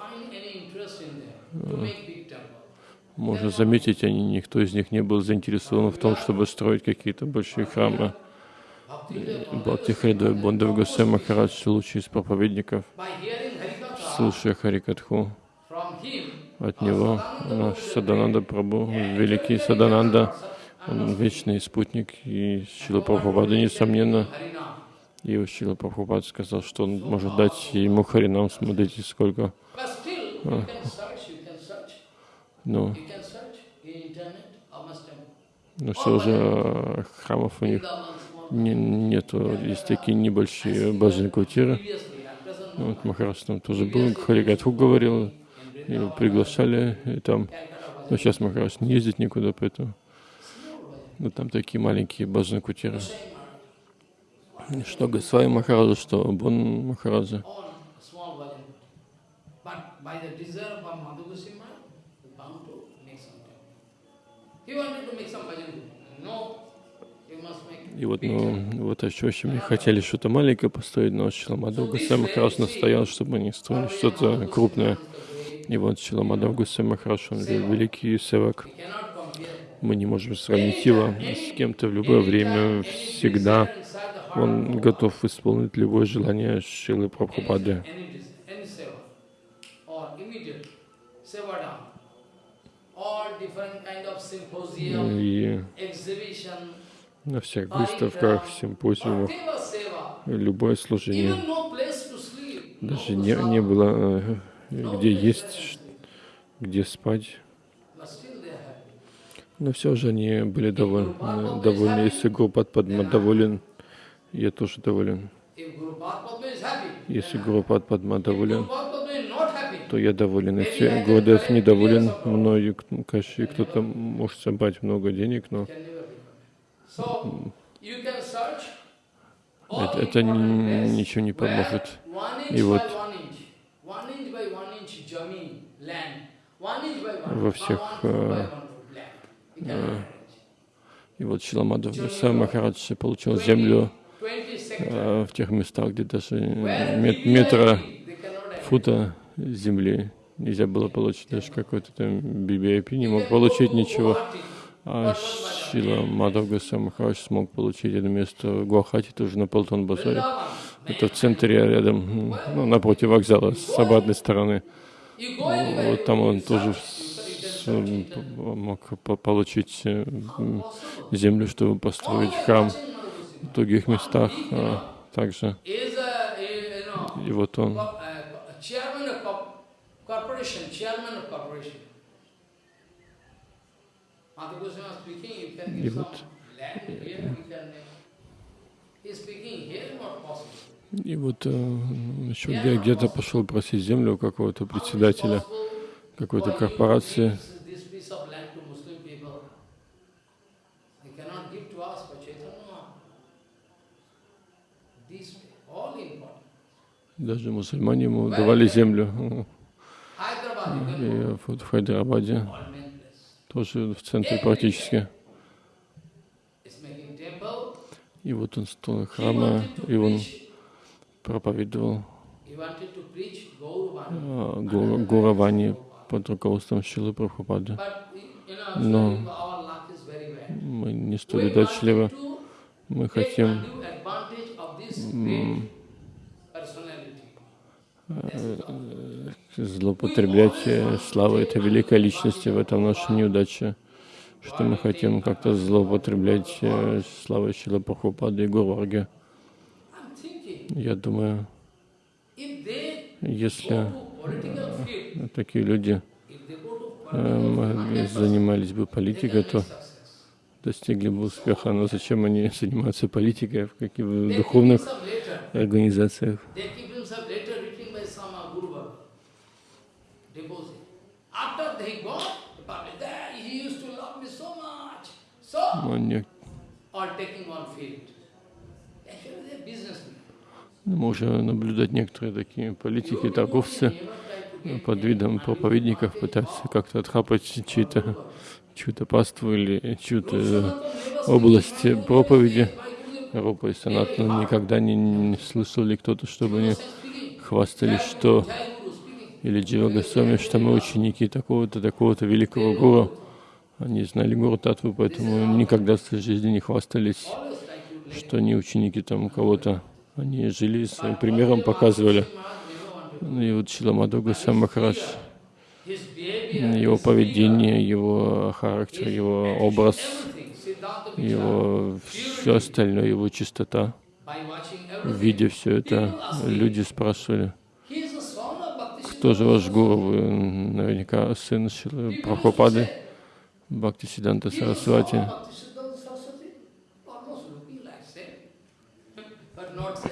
можно заметить, они, никто из них не был заинтересован в том, чтобы строить какие-то большие храмы. Бхактихрида Бондав Госвами Махарадж, лучший из проповедников, слушая Харикатху, от него наш Садананда Прабhu, великий Садананда, он вечный спутник, и Шила Прабхупада, несомненно, и Шила Прабхупад сказал, что он может дать ему Харинам, смотрите, сколько. Ну, ну все же э, храмов у них не, нету, есть такие небольшие баджан кутиры. Вот Махарадж там тоже был, Харигатху говорил, его приглашали, и там, но сейчас Махарадж не ездит никуда, поэтому, ну там такие маленькие баджан кутиры. Что Госвами Махараджа, что Бон Махараджа. He wanted to make some bhajan. No, И вот, ну, вот еще очень мне хотели что-то маленькое построить, но Шиламадов Гусей Махарадж настоял, чтобы они строили что-то крупное. И вот Шиламадов Гусей Махарадж, он вел- великий севак. Мы не можем сравнить его с кем-то в любое время, всегда. Он готов исполнить любое желание Шилы Прабхупады. symposium, И на всех выставках, симпозиумах, любое служение. Даже не, не было э, где есть, где спать. Но все же они были довольны. довольны. Если Гурупад Падма доволен, я тоже доволен. Если Гурупад Падма доволен, то я доволен. Если Гурдев недоволен мною, к- конечно, кто-то может собрать много денег, но это, это ничего не поможет. И вот Во всех, э. И вот Шиламадов сам Махарадж получил землю 20 sectors. э, в тех местах, где даже мет- метра фута земли нельзя было получить, даже какой-то там BBIP не мог получить ничего. А Шила Мадав Махарадж смог получить это место в Гуахати, тоже на Полтон базаре. Это в центре рядом, м, ну, напротив вокзала, с обратной стороны. Вот там он тоже мог по- получить э, землю, чтобы построить храм в других местах а, также. И вот он, not possible. и вот э, еще где- где-то пошел просить землю у какого-то председателя какой-то корпорации. Даже мусульмане ему давали землю. И вот в Хайдарабаде. Тоже в центре практически. И вот он wanted to и он проповедовал а, Гу- Гуравани под руководством Шилы Прабхупады. Но мы не столь удачливы. Мы хотим злоупотреблять э, славой этой великой личности. В этом наша неудача, что мы хотим как-то злоупотреблять э, славой Шила Прабхупады и Гурварги. Я думаю, если field, такие люди э, занимались бы политикой, то достигли бы успеха. Но зачем они занимаются политикой в каких духовных организациях? They keep himself later written Но не- or taking on field. Actually, they are businessmen. мы можем наблюдать некоторые такие политики, торговцы под видом проповедников пытаются как-то отхапать чью-то чью-то паству или чью-то область проповеди. Рупа и Санатана никогда не, не слышали кто-то, чтобы они хвастались, что или Джива Госвами, что мы ученики такого-то, такого-то великого гуру. Они знали гуру Татву, поэтому никогда в своей жизни не хвастались, что они ученики там кого-то. Они жили своим примером, показывали. Ну И вот Шиламаду Госвами Махарадж, его поведение, его характер, его образ, его все остальное, его чистота. Видя все это, люди спрашивали, кто же ваш гуру? Вы наверняка сын Шилы Прабхупады, Бхакти Сиданта Сарасвати. But not say.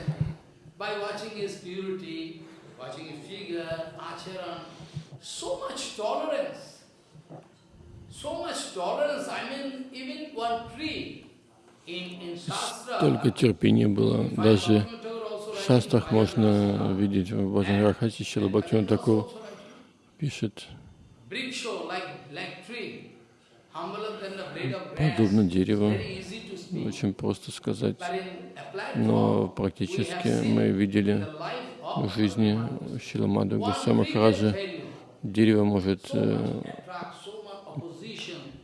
By watching his purity, watching his figure, acharan, so much tolerance. So much tolerance. I mean, even one tree in, in Shastra. Только терпение было. Даже в шастрах Bhagavad можно видеть, в Баджан Рахаси Шила writing. пишет, Briksho, like, like tree, подобно дереву, to speak. очень просто сказать. Но практически мы видели в жизни Махараджа, fail you. дерево может So э, much attract, so much opposition.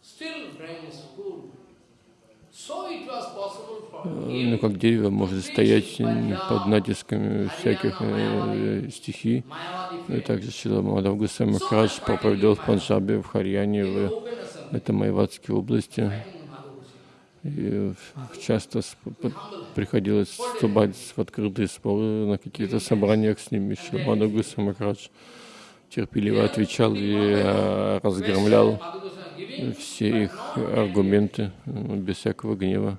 Still brain is cool. So it was possible for ну, him, как дерево может стоять под натисками всяких э, стихий. Mayavadi И также Шила Мадав Гусей проповедовал в Панджабе, в Харьяне, в это Майватской области. И часто приходилось вступать в открытые споры на каких-то собраниях с ними. Шила Мадав Гусей терпеливо отвечал и э, разгромлял все их аргументы э, без всякого гнева.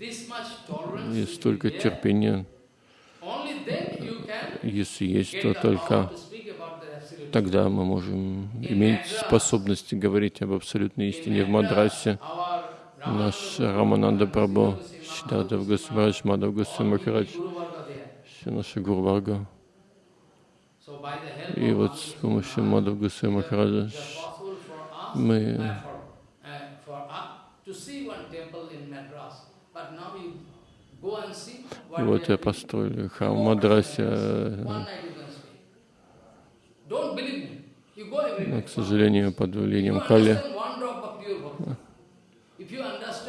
И столько терпения, если есть, то только тогда мы можем иметь способность говорить об абсолютной истине в Мадрасе. Наш Рамананда Прабhu, Сиддхартав Госварадж, Мадав Госвами Махарадж, Guru Varga there. все наши Гурварга. И вот с помощью Мадав Госвами Махараджа it is possible for us мы uh, uh, и вот я построили храм в Мадрасе. Э, Но, к сожалению, под влиянием Кали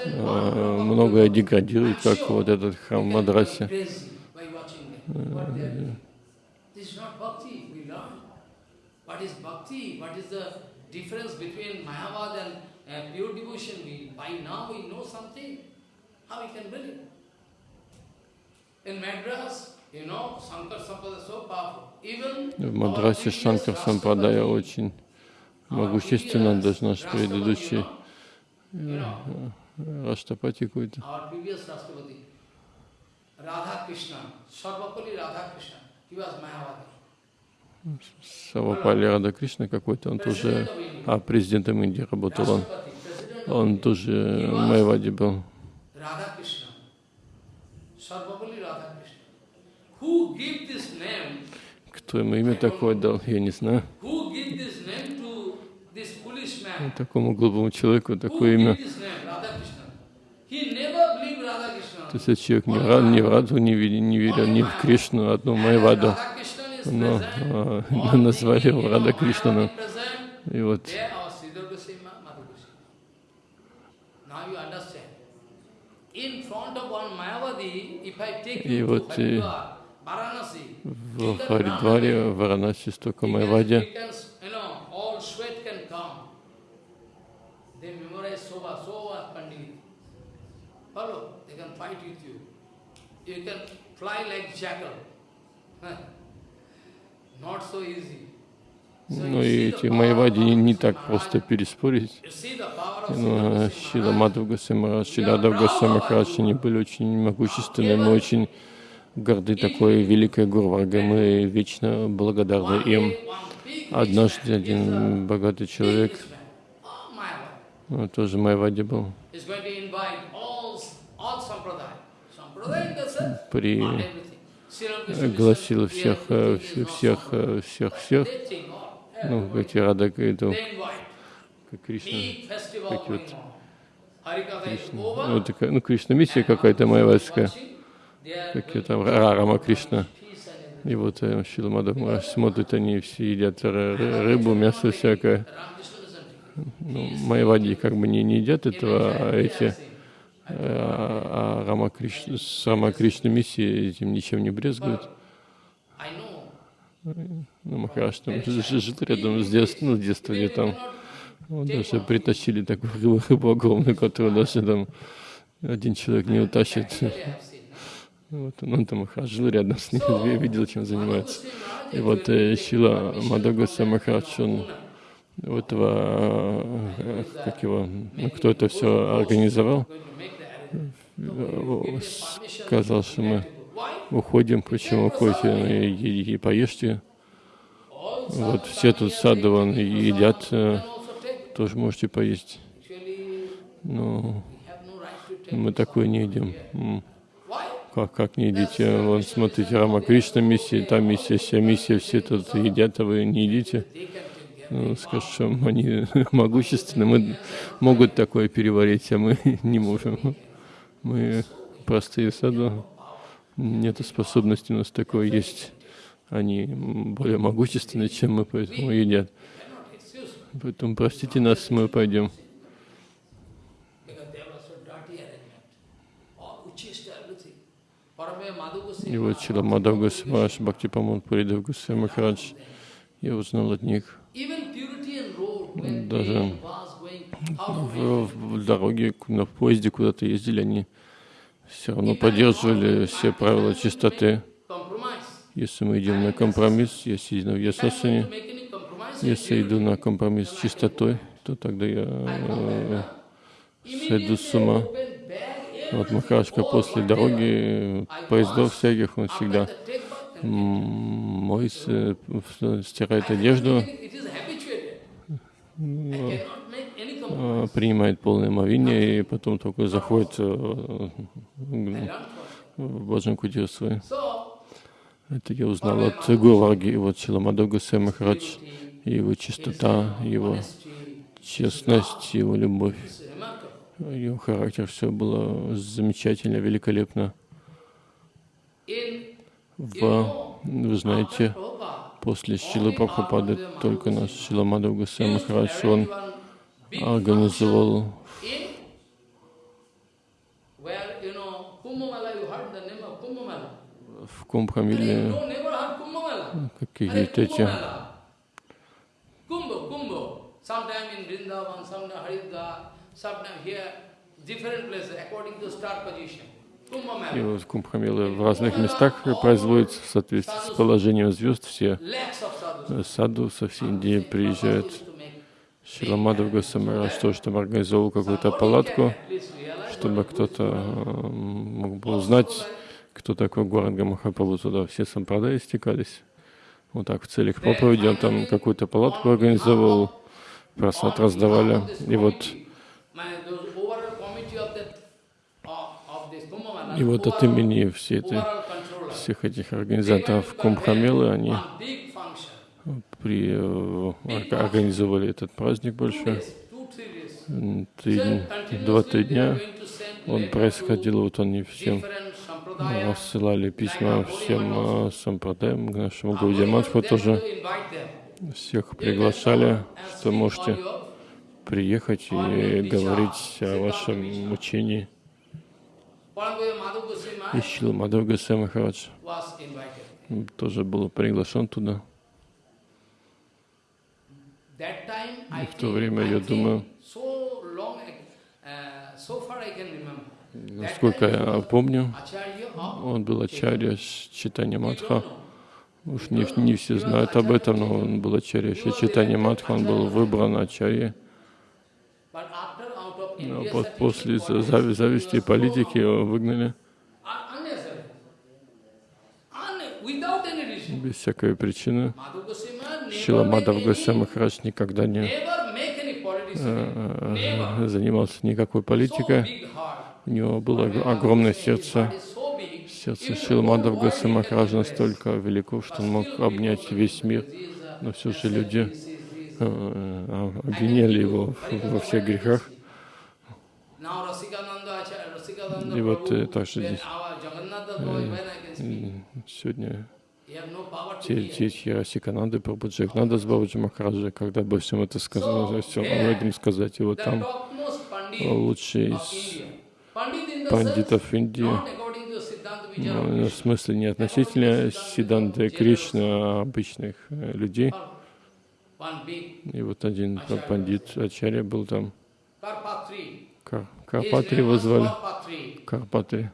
э, многое деградирует, как вот этот храм в Мадрасе. What is bhakti? What is the difference between Mayavad and uh, pure devotion? We, by now we know something. How we can believe? In Madras, you know, Shankar Sampada is so powerful. Even В Мадрасе Шанкар Сампрадая очень могущественно, даже наш предыдущий Раштапати какой-то. Radha Krishna, Sarvapalli Radha Krishna, he was Mayavadi. Савапали Рада Кришна какой-то, он тоже, а президентом Индии работал он. Он тоже Майвади был. Кто ему имя такое дал, я не знаю. Man? Такому глупому человеку такое имя. То есть человек ни в Ра- ни в Радху не, не верил, ни в Кришну, одну Майваду. Но а, назвали его Рада present. И вот И вот, э, Varanasi, в Харидваре, в Варанаси, столько. Follow, they can fight with you. You can fly like jackal. So Ну и эти Майвади не так просто переспорить. Of Ну, а Шила. Мадхав Госвами Шиладав Госвами Махарадж, они были очень могущественны, мы очень горды такой великой Гурваргой, мы вечно благодарны им. Однажды один богатый человек oh. Он тоже Майвади был. При гласил всех, э, всех, э, всех, всех, ну, эти Рада Гайду, как Кришна, Как вот over. вот такая, ну, Кришна миссия какая-то are какие going там to Ра- Рама Кришна. И вот э, Шила Мадхав Махарадж смотрят, они все едят ры- ры- рыбу, мясо всякое. Ну, майвади как бы не, не едят этого, а эти, а а Рама Кришна, с Рама Кришна миссией этим ничем не know. Ну, Махарадж там ж- жил рядом с детства, ну, с детства где там. Вот даже притащили такую рыбу, рыбу огромную, которую даже там один человек не утащит. Вот он, он там жил рядом с ним, я видел, чем занимается. И вот э, Шила Мадагаса Махарадж, он у этого, э, как его, ну, кто это все организовал, Сказал, что мы уходим, почему уходите, и, и- поешьте. Вот все тут и едят, э, тоже можете поесть. Но take. мы такое не едим. Как, как не едите? Вон, смотрите, Рама Кришна миссия, там миссия, вся миссия, все тут едят, а вы не едите. Ну, что они могущественны, мы могут такое переварить, а мы не можем. Мы простые саду, нет способности у нас такое есть. Они более могущественны, чем мы, поэтому едят. Поэтому простите нас, мы пойдем. И вот Чила Мадав Госваш, Бхакти Памон Пуридав Госвами Махарадж, я узнал от них, Даже в, в дороге, на поезде куда-то ездили, они все равно поддерживали все правила чистоты. Если мы идем на компромисс, если иду в Ясасане, если иду на компромисс с чистотой, то тогда я э, сойду с ума. Вот Махарашка после дороги, поездов всяких, он всегда моется, э, стирает одежду, принимает полное омовение и потом только заходит э, в Баджан. So, Это я узнал от Гурварги, вот Шиламадов Гусей Махарадж, его чистота, его честность, его любовь, его характер, все было замечательно, великолепно. В, вы знаете, после Шилы Прабхупады только наш Шиламадов Гусей Махарадж, он организовал в Кумбхамиле какие-то эти и вот Кумбхамилы в разных местах производятся в соответствии с положением звезд. Все э, саду со всей Индии приезжают. Шиламадов Госамарадж тоже там организовал какую-то палатку, чтобы кто-то э, мог бы узнать, кто такой Гуранга Махапрабху. Туда все сампрадаи стекались. Вот так в целях проповеди он там какую-то палатку организовал, просад раздавали. И вот, и вот от имени всей этой, всех этих организаторов Кумбхамелы они. При, э, орга- организовали этот праздник большой. Три, два-три дня он происходил, вот они всем рассылали письма всем э, сампрадаям, к нашему Гаудиаматху they тоже. Всех приглашали, что можете приехать и говорить о вашем учении. Paramaya Madhu Goswami И Шила Мадхав Госвами тоже был приглашен туда. I в то время, я думаю, uh, Насколько я помню, of он был ачарья Читания Матха. Уж не, не все знают об этом, но он был ачарья Читания Матха, он был выбран ачарьей. Но после зави- зависти и политики его выгнали reason. без всякой причины. Madhu Goswami Maharaj Шила never Мадхав make Госвами Махарадж никогда не, politics э, занимался никакой политикой. У него было ог- огромное сердце. Сердце Шилмадов Гасамахаджа настолько велико, что он мог обнять весь мир, но все же люди э, э, обвиняли его во всех грехах. И вот э, также здесь сегодня he have no power to те hear. дети Асикананды, Прабхуджагнада с Бабаджи Махараджа, когда обо всем это сказано, все об этом сказать. И вот The там Pandit лучший из пандитов Индии, ну, в смысле не относительно Сиданты Кришны, а обычных э, людей. И вот один пандит Ачарья был там. Кар- Карпатри его звали. Karpatri. Карпатри.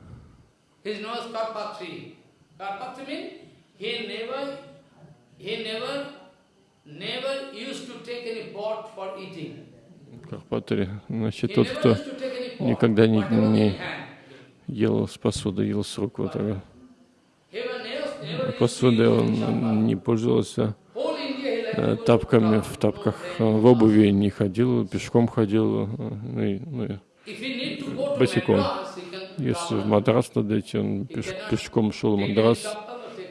His name was Karpatri. Karpatri means he never, he never, never used to take any pot for eating. Карпатри. Значит, тот, кто никогда не- не- ел с посуды, ел с рук. Вот, так. Eat он не пользовался, э, тапками в тапках, э, в обуви не ходил, пешком ходил. э, Ну, и- ну и босиком. Если в. Мадрас надо идти, он пеш- пешком шел в Мадрас,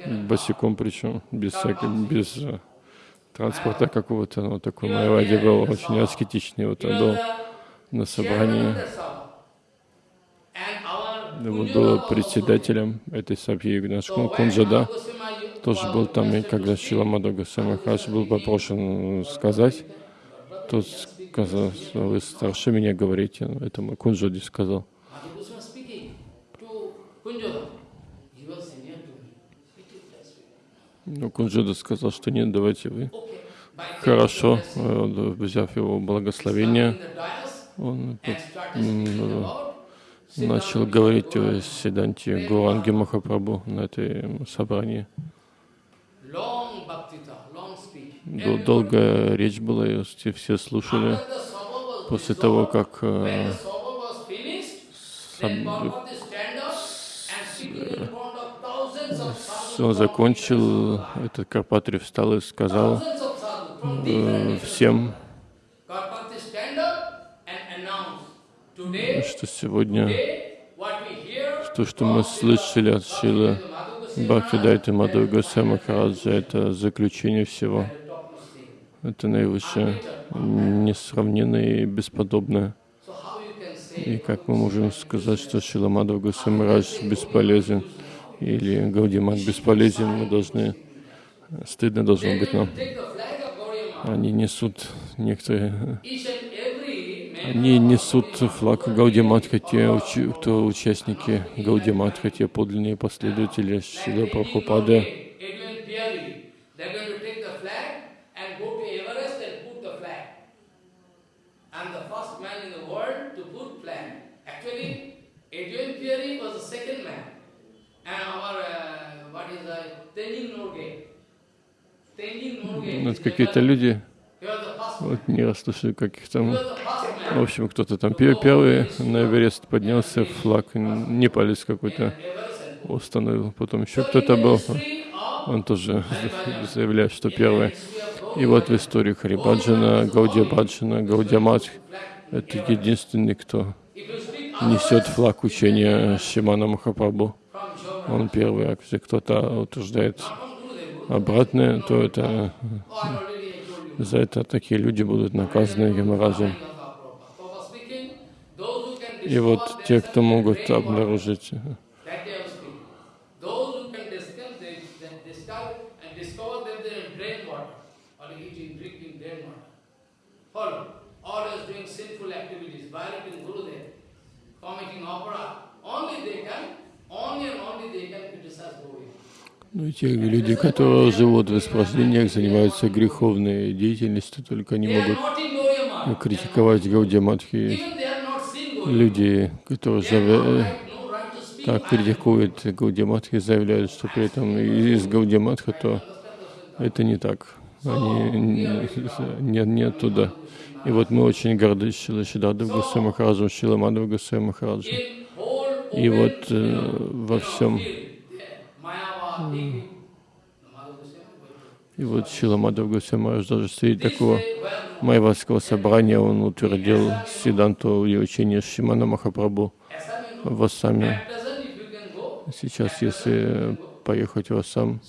босиком причем, без, всякой, без э, транспорта какого-то. Ну, такой Майвади был очень аскетичный. Вот он was был на собрании, его Kunjala был was also председателем этой So when Кунджада. Тоже был там, и когда to speak, Шила Мадога Самахаш был попрошен сказать, тот сказал, что вы старше меня говорите, Ну, это мой Кунджоди сказал. Madhu Goswami speaking to Kunjala. He was senior to me. He did that speak. Ну, Кунджода сказал, что нет, давайте вы. Хорошо, э, взяв его благословение, он начал говорить о. Сиданте Гуранги Махапрабху на этой собрании. Долгая речь была, и все- слушали. После того, как он закончил, этот Карпатри встал и сказал э, всем, что сегодня то, что мы слышали от Шилы Бхакти Дайты Мадху Госвами Махараджа, это заключение всего. Это наивысшее, несравненное и бесподобное. И как мы можем сказать, что Шила Мадху Госвами бесполезен или Гаудимат бесполезен, мы должны, стыдно должно быть нам. Они несут некоторые Они несут флаг Гаудиматха, те, кто участники Гаудиматха, те подлинные последователи Шила Прабхупады. Adrian Piari, they're going to take the flag and go to Everest and put the flag. I'm the first man in the world to put flag. Actually, Adrian Piari was the second man. And our, uh, what is that, Tenzin Norgay. Ну, это какие-то люди, вот не раз слышали, каких He там, was the first в общем, кто-то там пер- первый на Эверест поднялся, флаг непалец какой-то установил, потом еще кто-то был, он тоже заявляет, что первый. И вот в истории Харибаджана, Гаудия Баджана, Гаудия Мадх, это единственный, кто несет флаг учения Шимана Махапрабху. Он первый, а кто-то утверждает обратное, то это oh, за это такие люди будут наказаны can И вот те, кто могут обнаружить. Ну, и те люди, которые живут в испражнениях, занимаются греховной деятельностью, только are могут критиковать Гаудиаматхи. Люди, которые так критикуют Гаудиаматхи, заявляют, что при этом из Гаудиаматха, то это не так. Они не, не, не оттуда. И вот мы очень горды Шила Шидадов Госвами Махараджем, Шила Мадхава Госвами Махараджем. И вот э, во всем, и вот Шила Мадхава Госвами Махарадж даже среди такого Майвадского собрания он утвердил Сиданту и учение Шимана Махапрабху в Ассаме. Сейчас, если поехать в Ассам,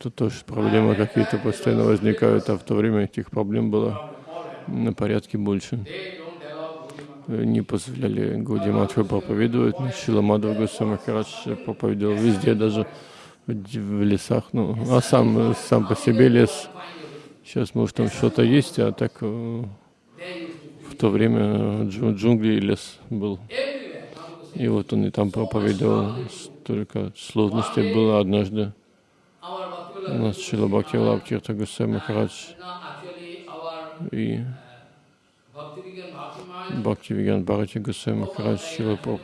то тоже проблемы какие-то постоянно возникают, а в то время этих проблем было на порядке больше. Не позволяли Гаудиматху проповедовать, но Шила Мадхав Госвами проповедовал везде, даже в лесах. Ну, а сам, сам по себе лес, сейчас, может, там что-то есть, а так э, в то время джу- джунгли и лес был. И вот он и там проповедовал. Столько сложностей было однажды. У нас Шила Бхакти Лабхирта Гусей Махарадж и Bhakti Vigan Bhakti Maharaj, Бхакти Виган Бхарати Гусей Махарадж, Шила to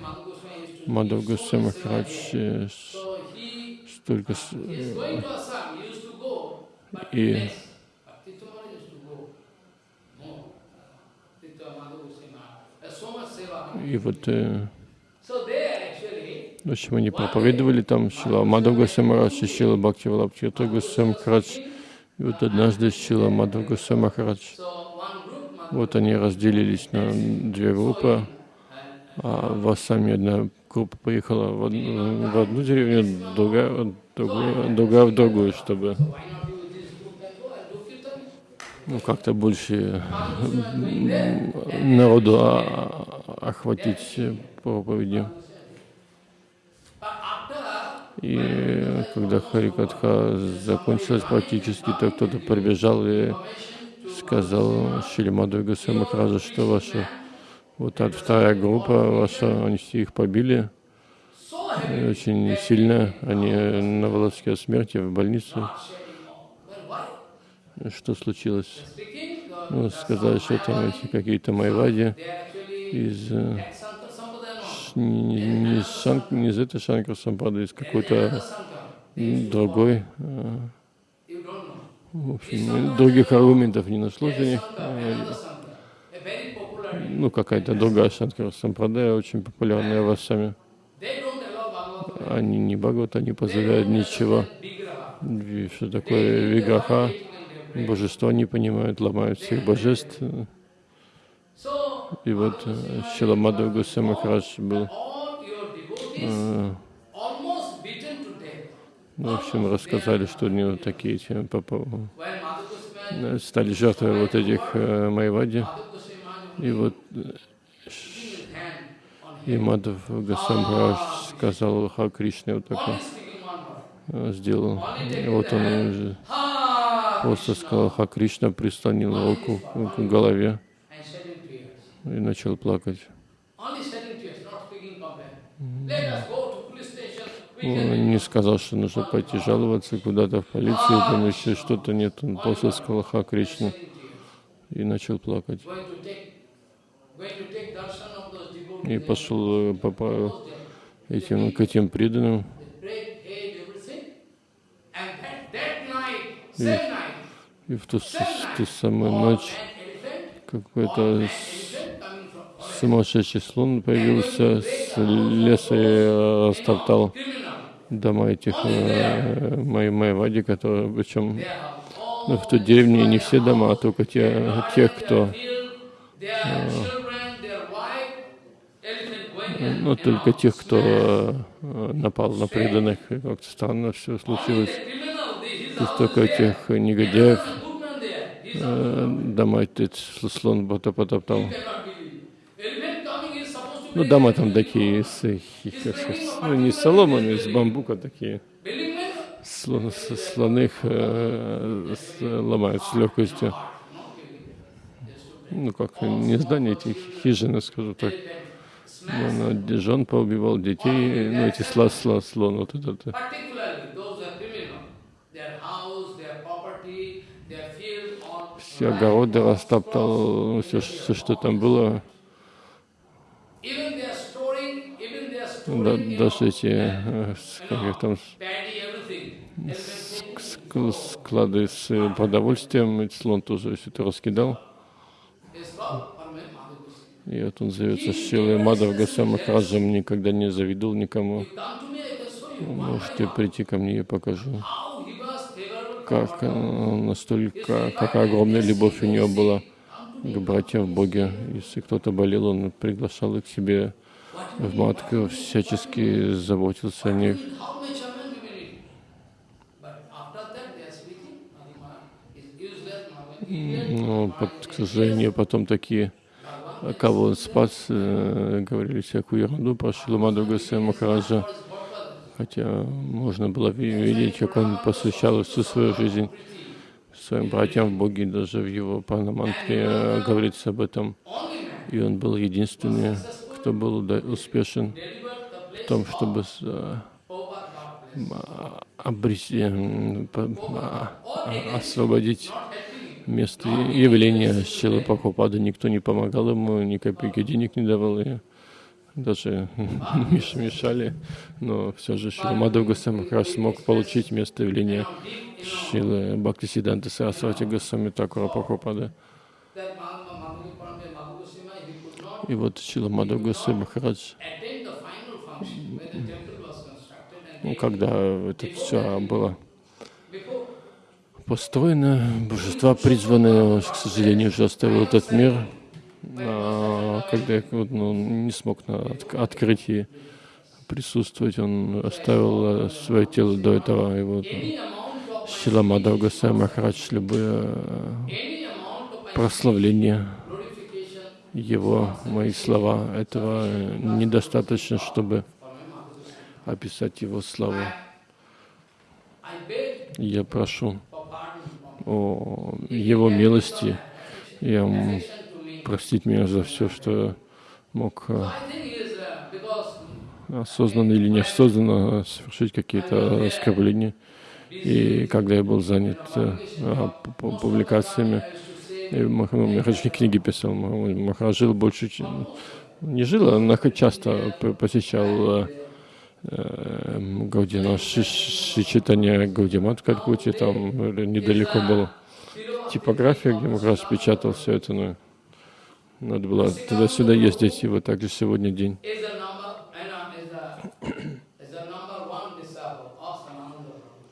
Мадхав Гусей Махарадж э, столько but И- и вот э, В общем, они проповедовали там Шила Мадхав Госвами Махарадж и Шила Бхакти Валабхирта Госвами Махарадж. И вот однажды Шила Мадхав Госвами Махарадж, so one group, Madhu вот они разделились на две группы, а в Ассаме одна группа поехала в одну, в одну деревню, другая, другая в другую, чтобы ну, как-то больше народу охватить after И когда Харикатха закончилась практически, то кто-то прибежал и сказал Шилимаду Гусей Махараджа, что ваша вот та вторая группа ваша, они все их побили очень сильно, они на волоске смерти в больнице. Что случилось? Ну, сказали, что там эти какие-то майвади из э, не, не- не из Шан- не из этой Шанкар Сампады, из какой-то другой. э, You don't know. В общем, других аргументов не нашлось у них. Ну, какая-то другая Шанкара Сампрадая, очень популярная в Ассаме. Они не богат, они позволяют ничего. Ви- Что такое виграха, божество не понимают, ломают всех божеств. И вот Шиламадов Гусей Махарадж был, all your devotees э, almost beaten to death. ну, в общем, рассказали, что у него такие When Madhu Goswami, э, стали жертвой вот этих э, Майвади. И вот э, и Гусей Махарадж сказал Ха Кришне вот word. э, сделал. И вот он уже просто сказал Ха Кришна, прислонил руку к голове и начал плакать. Не сказал, что нужно пойти жаловаться куда-то в полицию, там еще что-то нет. Он просто сказал Ха Кришна shedding tears. и начал плакать. И пошел э, по, по Those there. этим, к этим преданным. Night, И в ту, ту самую ночь какой-то сумасшедший слон появился с леса и э, растоптал Criminal. Дома этих э, май- майвади, которые, причем ну, в той деревне не все дома, а только те, тех, кто, in ну, только тех, кто э, напал на преданных. Как-то странно все случилось. То есть только тех негодяев э, дома этот слон потоптал. You cannot believe. Elephant coming is supposed to Ну, дома там такие, с, э, как сказать, ну, не с соломами, из бамбука такие. Слон, с- их э, с- ломают с легкостью. Ну, как не здания, эти хижины, скажу так. Ну, он жен поубивал детей, ну, эти сла, сла, слон, вот этот. э. Все огороды растоптал, все, все, что там было. Even they are storing, even they are Да, storing you даже know, эти, э, с- как их там, склады с э, продовольствием, слон тоже все это раскидал. И вот он зовется Шилой Мадав Гасам Махараджем, никогда не завидул никому. Можете прийти ко мне, я покажу. Как э, настолько, какая огромная любовь у него была к братьям в Боге. Если кто-то болел, он приглашал их к себе в матку, всячески заботился о них. Но, под- к сожалению, потом такие, кого он спас, э, говорили всякую ерунду про Шиламаду Гасай Махараджа. Хотя можно было ви- видеть, как он посвящал всю свою жизнь своим братьям в Боге, даже в его парнамантре э, говорится об этом. И он был единственный, кто был успешен в том, чтобы э, а, обрести, а, освободить место явления Шилы Прабхупады. Никто не помогал ему, ни копейки денег не давал, и даже меш- мешали. Но все же Шила Мадхав Госвами Махарадж смог получить место явления Шилы Бхактисиданта Сарасвати Госвами Такура Прабхупады. И вот Шила Госвами Махарадж, ну, когда это все было построено, божества призваны, к сожалению, уже оставил этот мир, А, когда я ну, не смог на отк- открытии присутствовать, он оставил э, свое тело до этого, и вот Шила Мадхав Госвами Махарадж, любое э, прославление его, мои слова, этого недостаточно, чтобы описать его славу. Я прошу о его милости, me. простить меня за все, что мог э, осознанно или неосознанно совершить какие-то оскорбления. И когда я был занят э, публикациями, и Мах- ну, Махарадж книги писал, Мах- Махарадж больше, чем- не жил, а нах- часто посещал э, э, Гаудина, Шичитание Гаудимат в Калькутте, там э, недалеко была типография, где Махарадж печатал все это, но надо было туда-сюда ездить, и вот также сегодня день. is the number, you know, is the, is the number one disciple of Sananda Prabhu.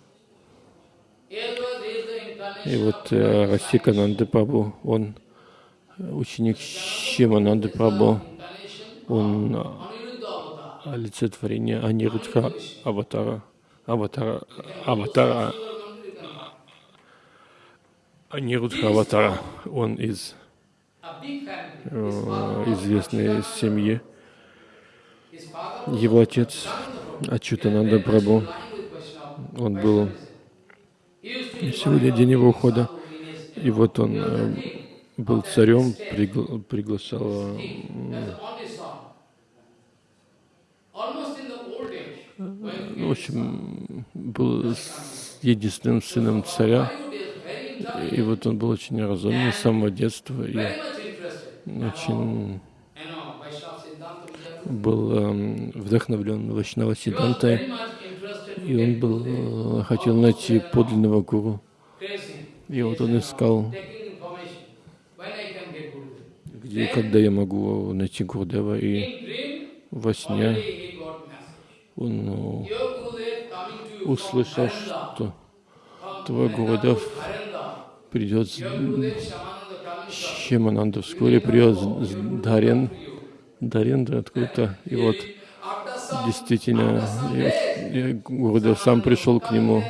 He was, he is the И вот of э, Прабhu, он ученик Прабhu, incarnation он avatar. олицетворение Анирудха аватара, аватара, аватара, Анирудха аватара. Он из э, известной семьи. Его отец Ачутананда of он был сегодня день его ухода. И вот он э, был царем, пригла- приглашал э, Ну, в общем, был единственным сыном царя, и вот он был очень разумный с самого детства и очень был эм, вдохновлен Вайшнава Сидантой, и он был, э, хотел найти подлинного гуру. И вот он искал, где и когда я могу найти Гурдева, и во сне он ну, услышал, что твой Harinda. придет с Шимананда, вскоре придет с Дарен, Дарен, да, откуда-то, и вот Действительно, и, и Гурудев сам пришел к нему,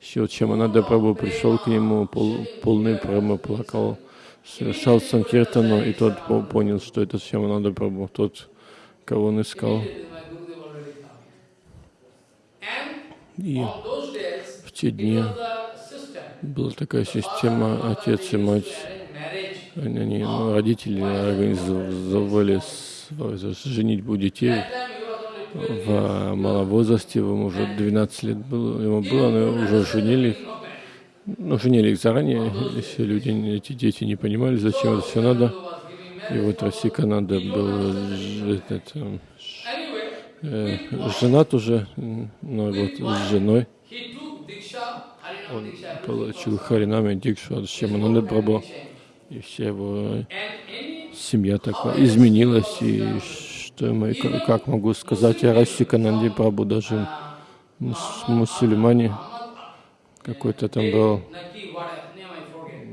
еще Чаманада Прабhu пришел к нему, пол, полный прямо плакал, совершал санкиртану, и тот по- понял, что это Чаманада Прабhu, тот, кого он искал. И в те дни была такая система, отец и мать, они, ну, родители организовывали с- женитьбу детей в малом возрасте, ему уже 12 лет было, ему было, но уже женили их. Ну, женили их заранее, если люди, эти дети не понимали, зачем это все надо. И вот Расикананда был ж- этот, э, женат уже, но вот с женой он получил Харинами Дикшу от Шимананда Прабhu, и вся его семья такая изменилась, и что ка- как могу сказать о Расикананде Прабhu, даже мус- мусульмане, какой-то там был,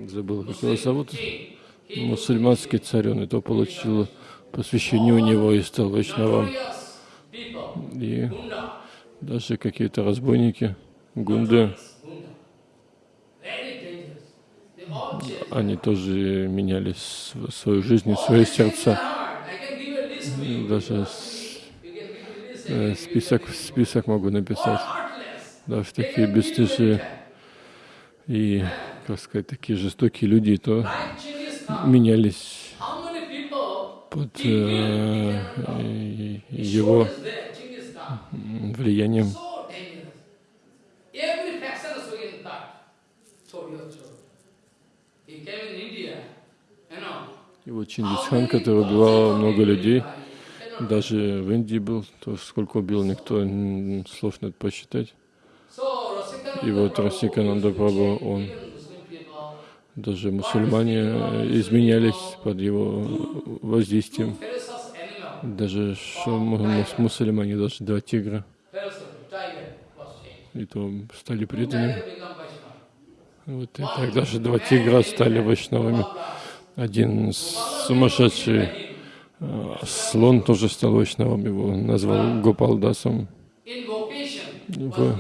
забыл, как его зовут, мусульманский царь, он и то получил посвящение у него и стал people, И даже какие-то разбойники, гунды, они тоже меняли свою жизнь и свое сердце. I can give a list to you. Даже э, список, список могу написать. Даже такие бесстыжие и, как сказать, такие жестокие люди, то менялись под э, его влиянием. So dangerous. Every faction is being cut. So your throat. He came in India, you know. И вот Чингисхан, который убивал много людей, даже в Индии был, то сколько убил, никто слов нет посчитать. И вот Расикананда Прабху, он, даже мусульмане э, изменялись под его воздействием. Ferocious animal. Даже мусульмане, даже два тигра, и то стали преданными. Вот и так даже два тигра стали вайшнавами. Один сумасшедший э, слон тоже стал вайшнавом, его назвал Гопалдасом. Uh, there.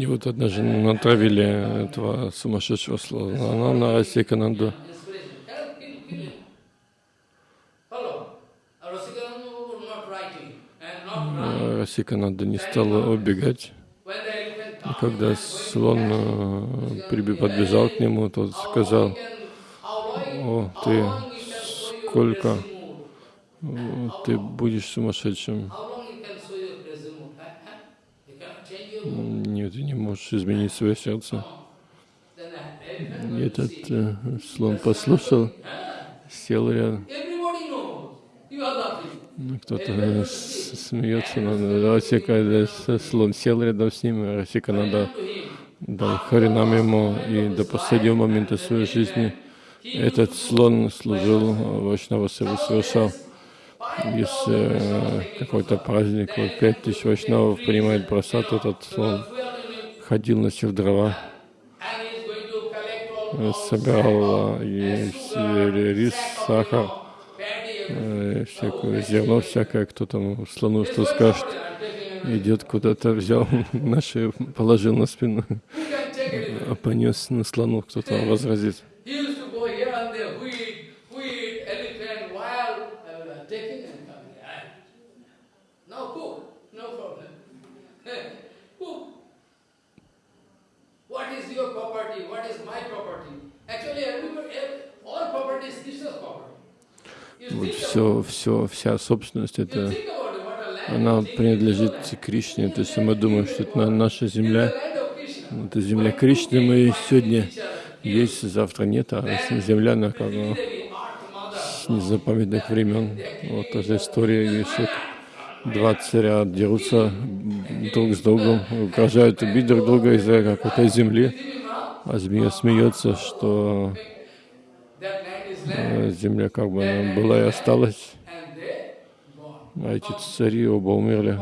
И вот однажды натравили этого сумасшедшего слона на Расикананду. Inspiration. Kill, kill, kill him. Follow. Uh, Rasikananda Guru not writing running. Расикананда не стала убегать. И когда слон э, подбежал к нему, тот сказал, «О, ты сколько э, ты будешь сумасшедшим? Нет, ты не можешь изменить свое сердце». И этот э, слон послушал, сел рядом. Ну, Кто-то э, смеется, но Расика, да, слон сел рядом с ним, Расика надо дал Харинам ему, и до последнего момента своей жизни. Этот слон служил э, Вайшнава Севу, совершал. Если э, какой-то праздник, вот пять тысяч вайшнавов принимает просад, этот слон. Ходил, носил дрова, э, собирал э, и рис, сахар, э, всякое зерно всякое, кто там слону что скажет, идет куда-то, взял на шею, положил на спину, а понес на слону, возразит. Uh. Ah, no problem. cook. What is your property? What is my property? Actually, everybody, ev- all property is Krishna's property. Вот все, все, вся собственность это, она принадлежит Кришне. То есть мы думаем, что это на- наша земля, это земля Кришны, мы сегодня есть, завтра нет, а земля, она как с незапамятных времен. Вот эта история, вот два царя дерутся друг с другом, угрожают убить друг друга из-за какой-то земли, а змея смеется, что that land is land. э, земля как бы она была и осталась, а эти цари оба умерли.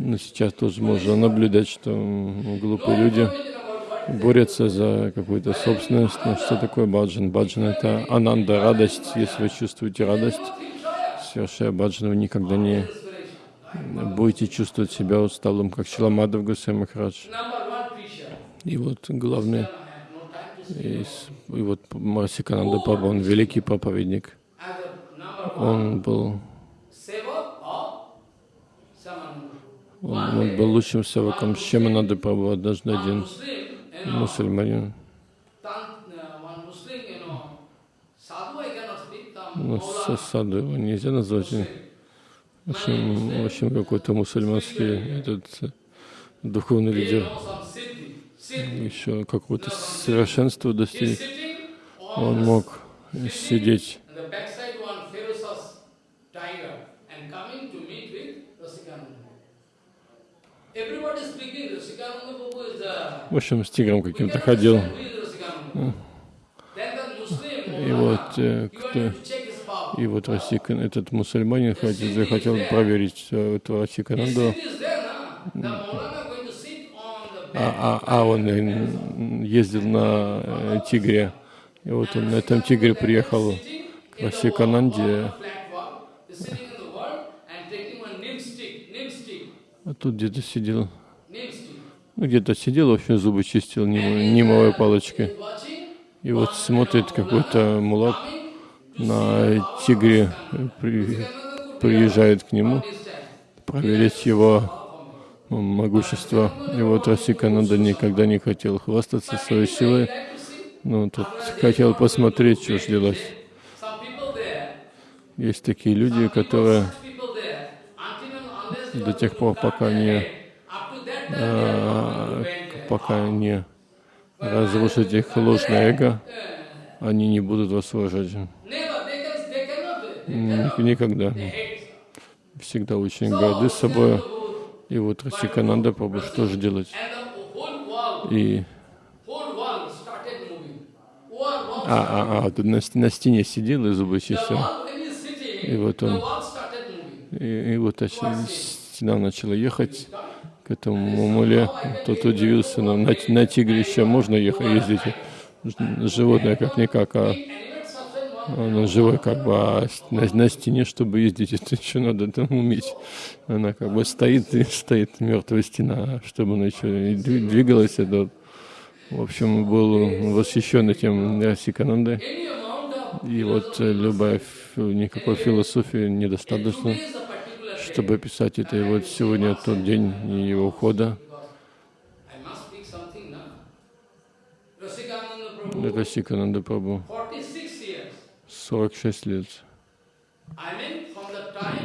Но сейчас тоже можно наблюдать, что глупые люди борются за какую-то собственность. Но что такое баджан? Баджан — это ананда, радость. Если вы чувствуете радость, совершая баджан, вы никогда не будете чувствовать себя усталым, как Шиламадов Гусей Махарадж. И вот главное, и, и вот Марсикананда Прабhu, он великий проповедник. Он был, он, он был лучшим севаком Прабhu, однажды One один мусульманин. Ну, саду его нельзя назвать. В общем, в общем какой-то мусульманский этот э, духовный лидер еще какого-то совершенства достиг. Он мог сидеть В общем, с тигром каким-то ходил. И вот э, кто... И вот Расикан, этот мусульманин хотел, захотел проверить э, этого Расикананду. А, а, а он э, ездил на э, тигре. И вот он на этом тигре приехал к Расикананде. А тут где-то сидел, ну где-то сидел, вообще зубы чистил нимовой палочкой. И вот смотрит какой-то мулат на тигре, при- приезжает к нему проверить его могущество. И вот Расикананда никогда не хотел хвастаться своей силой, но тут хотел посмотреть, что ж делать. Есть такие люди, которые до тех пор, пока не, а, пока не разрушить их ложное эго, они не будут вас уважать. never, they, can, they cannot do it. Ник- Никогда. Всегда очень горды собой. И вот Расикананда Прабhu, что же делать? И а, а, а, тут на, на стене сидел и зубы чистил. И вот он, и, и вот стена начала ехать к этому муле. Тот удивился, но на, на тигре еще можно ехать, ездить. Животное как-никак, а Animate substance, one он живой как бы, а на, на стене, чтобы ездить, это еще надо там уметь. Она как бы стоит и стоит мертвая стена, чтобы она еще и дви- двигалась. Это, в общем, был восхищен этим Расиканандой. И вот э, любая, никакой философии недостаточно, чтобы описать это. И вот сегодня тот день его ухода. Расикананда Прабhu, 46 years. 46 лет.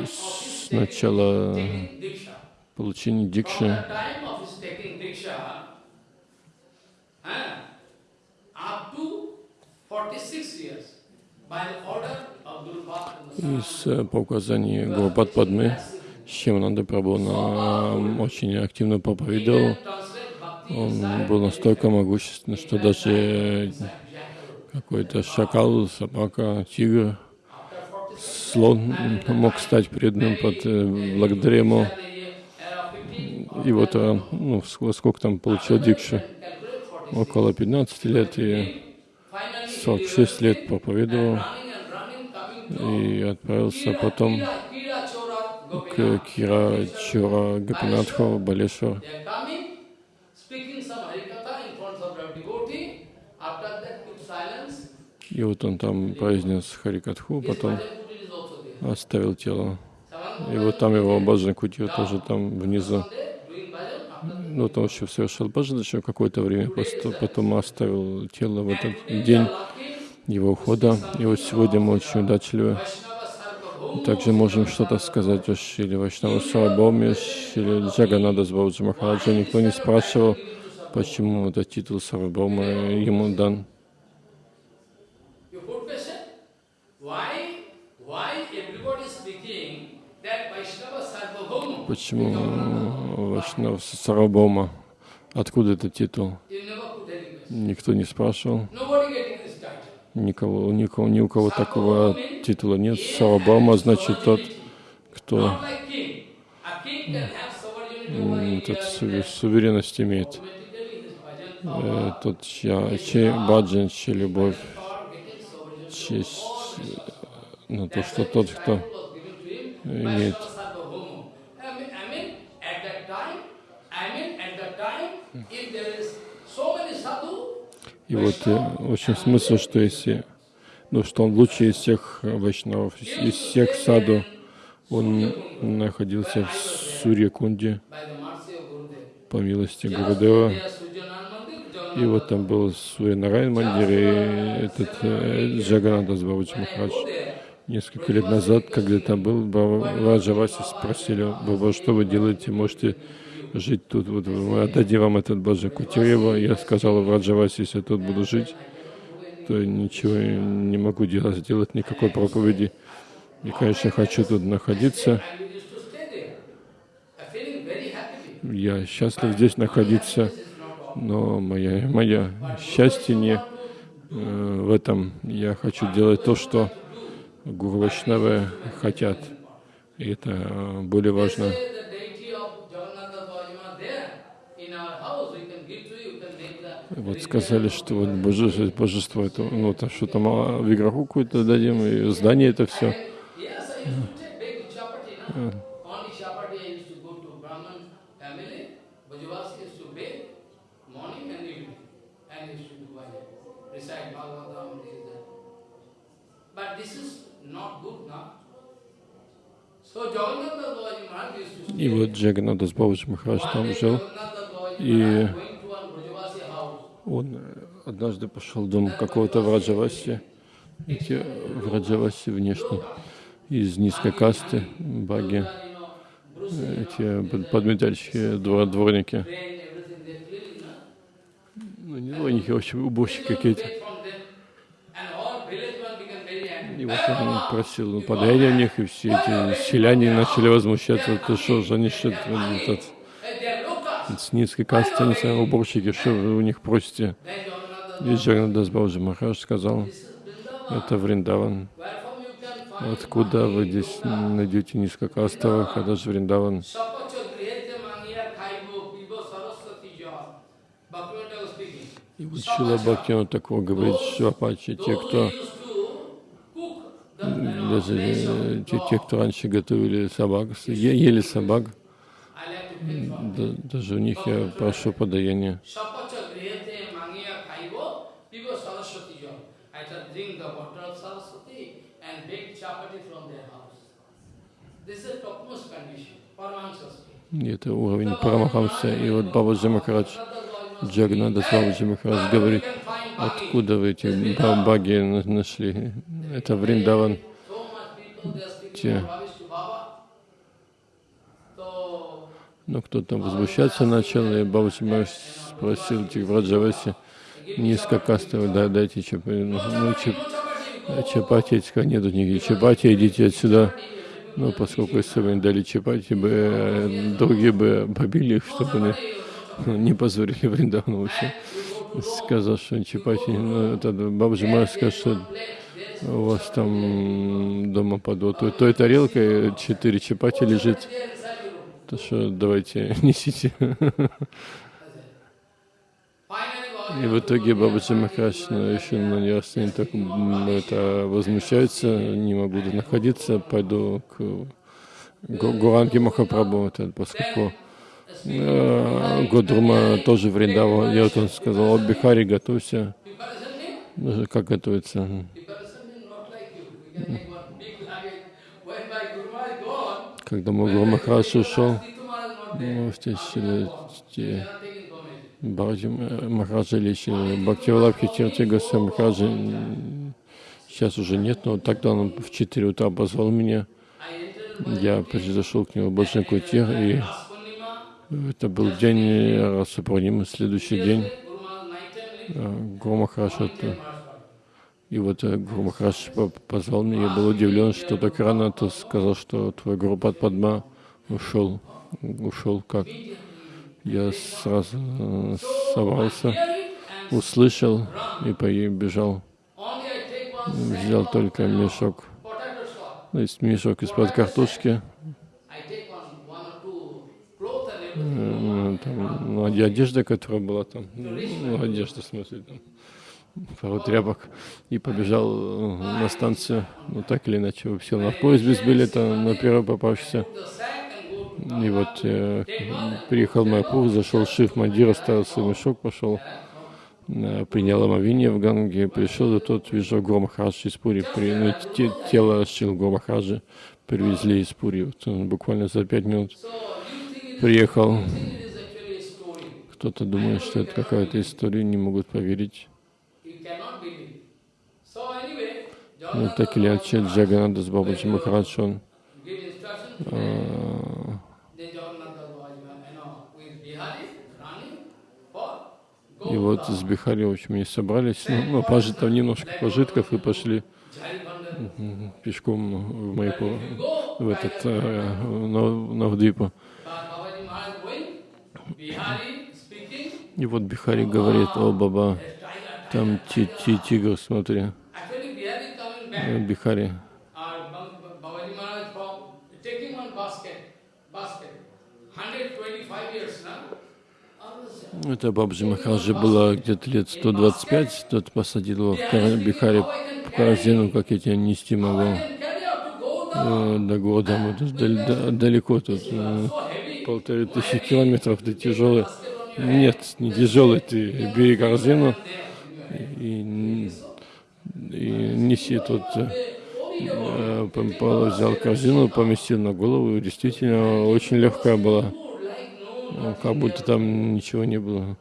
С начала получения дикши the time of his taking Diksha, up to 46 years, by the order of Guru Bhakti. И с, э, по указанию Гурбат Падмы, Шимананда Прабhu на- очень активно проповедовал. Он был настолько могущественный, что даже какой-то шакал, собака, тигр, слон мог стать преданным под, э, благодаря ему. И вот, э, ну, ск- сколько там получил дикшу? Около 15 лет и 46 лет проповедовал и отправился потом к Кира Чура Гапинатху, Балешвар. They are coming, speaking some Harikatha in front of the devotee. After that, keep silence. И вот он там произнес Харикатху, потом оставил тело. И вот там его Баджан Кутир тоже там внизу. Ну, вот он еще совершил Баджан еще какое-то время, потом оставил тело в этот день его ухода. И вот сегодня мы очень удачливы. Также можем что-то сказать о Шиле Вайшнава Сарабоме, Шиле Джаганада Сбауджи Махараджа. Никто не спрашивал, почему этот титул Сарабома ему дан. You put question? Why, why everybody is speaking that Vaishnava Sarvabhauma? Почему Вайшнав Сарабома? Откуда этот титул? Никто не спрашивал. Никого, никого, ни у кого такого титула нет. Сарабома значит тот, кто этот су- суверенность имеет. Э, Тот, чья, чей баджан, чья любовь, честь, ну, то, что тот, кто имеет И вот э, очень смысл, что если, ну, что он лучший из всех э, вайшнавов, из, всех саду, он находился в Сурьякунде по милости Гурудева. There is Surjanand Mandir, И вот там был Сурьянарайн Мандир и этот э, Джаганада Бабаджи Махарадж. Несколько лет назад, когда там был, Раджа Васи спросили, Баба, что вы делаете, можете жить тут, вот мы отдадим вам этот Баджа Кутирева. Я сказал Раджаваси, если я тут буду жить, то ничего не могу делать, сделать никакой проповеди. И, конечно, хочу тут находиться. Я счастлив здесь находиться, но мое, мое счастье не э, в этом. Я хочу делать то, что Гуру Вайшнавы хотят. И это э, более важно. Вот сказали, что вот божество, божество это, ну, там что-то мало, виграху какую-то дадим, и здание это все. Yes, I used to take big chapati, no? Only chapati I used to go to Brahman family, Bhajavasi used to bake morning and evening, and used to do bhajan, recite Bhagavatam, this, that. But this is not good now. So Jagannath Bhaji Maharaj used to И вот Джаганадас Бабаджи Махарадж там жил. И-. Он э, однажды пошел в дом какого-то Враджаваси, эти Враджаваси внешне, из низкой касты, баги, эти под- подметальщики, двор- дворники. Ну, не дворники, в общем, уборщики какие-то. Take from them, and all village one become very angry. И вот он просил ну, подаяние у них, и все эти селяне начали возмущаться, ты что что, этот, с низкой касты, не знаю, уборщики, что вы у них просите? И Джаганадас Бабаджи Махарадж сказал, это Вриндаван. Откуда вы здесь найдете низкокастовых, это же Вриндаван? И вот Шила Бхактина такого говорит, что Апачи, те, кто who used to cook the, you know, даже э, те, кто раньше готовили собак, ели собак, даже у них я прошу подаяние. И это уровень Парамахамса. И вот Бабаджи Махарадж, Джагнада Бабаджи Махарадж говорит, откуда вы эти ба- баги на- нашли? Это Вриндаван. Те. Но кто-то возмущаться начал, и Махарадж спросил этих Враджаваси, низкокастовые, да, дайте чапати. Ну, ну, чап- чапати, сказали, нету никаких чапати, идите отсюда. Ну, поскольку если бы им дали чапати, бы э, другие бы побили их, чтобы они ну, не позорили Вриндавану вообще. Сказал, что чапати, ну, это Махарадж сказал, что у вас там дома под вот той, тарелкой четыре чапати лежит. То что давайте несите. И в итоге Бабаджи Махарадж ну, еще на неясный так м, это возмущается, не могу находиться, пойду к Гу- Гуранге Махапрабху, поскольку э, Годрума тоже Вриндава. Вот он сказал, Бихари, готовься. Как готовиться? Когда мой Гуру Махарадж ушел, ну. Бхараджи Махараджа лечили. Бхактивалабхи Тирти Госвами Махараджа сейчас уже нет, но тогда он в 4 утра позвал меня. Я произошел к нему в Баджан Кутир, и. Это был день Расапурнимы, следующий день. Э, это- Maharaj. и вот э, по- позвал меня, я был удивлен, что так рано, то сказал, что твой Гуру Падма ушел. Ушел как? Я сразу э, собрался, услышал и побежал. Взял только мешок, то есть мешок из-под картошки, I take one, one or two clothes and э, everything. ну, там, ну, оде- одежда, которая была там, ну, одежда, в смысле, там, пару тряпок, и побежал э, на станцию, ну, так или иначе, сел на поезд без билета, на первый попавшийся. И вот э, приехал Майпур, зашел Мандир, оставил свой мешок, пошел, э, принял омовение в Ганге, пришел, и тот вижу Гуру Махараджа из Пури, при, ну, те- тело Шил Гуру Махараджа привезли из Пури, вот, буквально за пять минут приехал. Кто-то думает, что это какая-то история, не могут поверить. Anyway, Ну, так или иначе, Джагананда с Бабаджи Махарадж, он go и вот с Бихари, в общем, они собрались, ну, ну пожит, там немножко пожитков и пошли пешком в Майпур, в этот, э, на, на Вдвипу. И вот Бихари говорит, о, Баба, там ти ти тигр, смотри. Э. Бихари. Bab- Babaji Maharaj from taking one basket, basket, 125 years now. I was, Это Бабджи Махараджи было где-то лет 125, тот посадил его в Бихари в корзину, как я тебя нести могу. Э, До города, мы тут дал- да- далеко тут. Полторы тысячи километров, ты тяжелый. Нет, не тяжелый, ты бери корзину и, и неси тут. э, по- Взял корзину, поместил на голову, и действительно очень легкая была, Ну, как будто там ничего не было.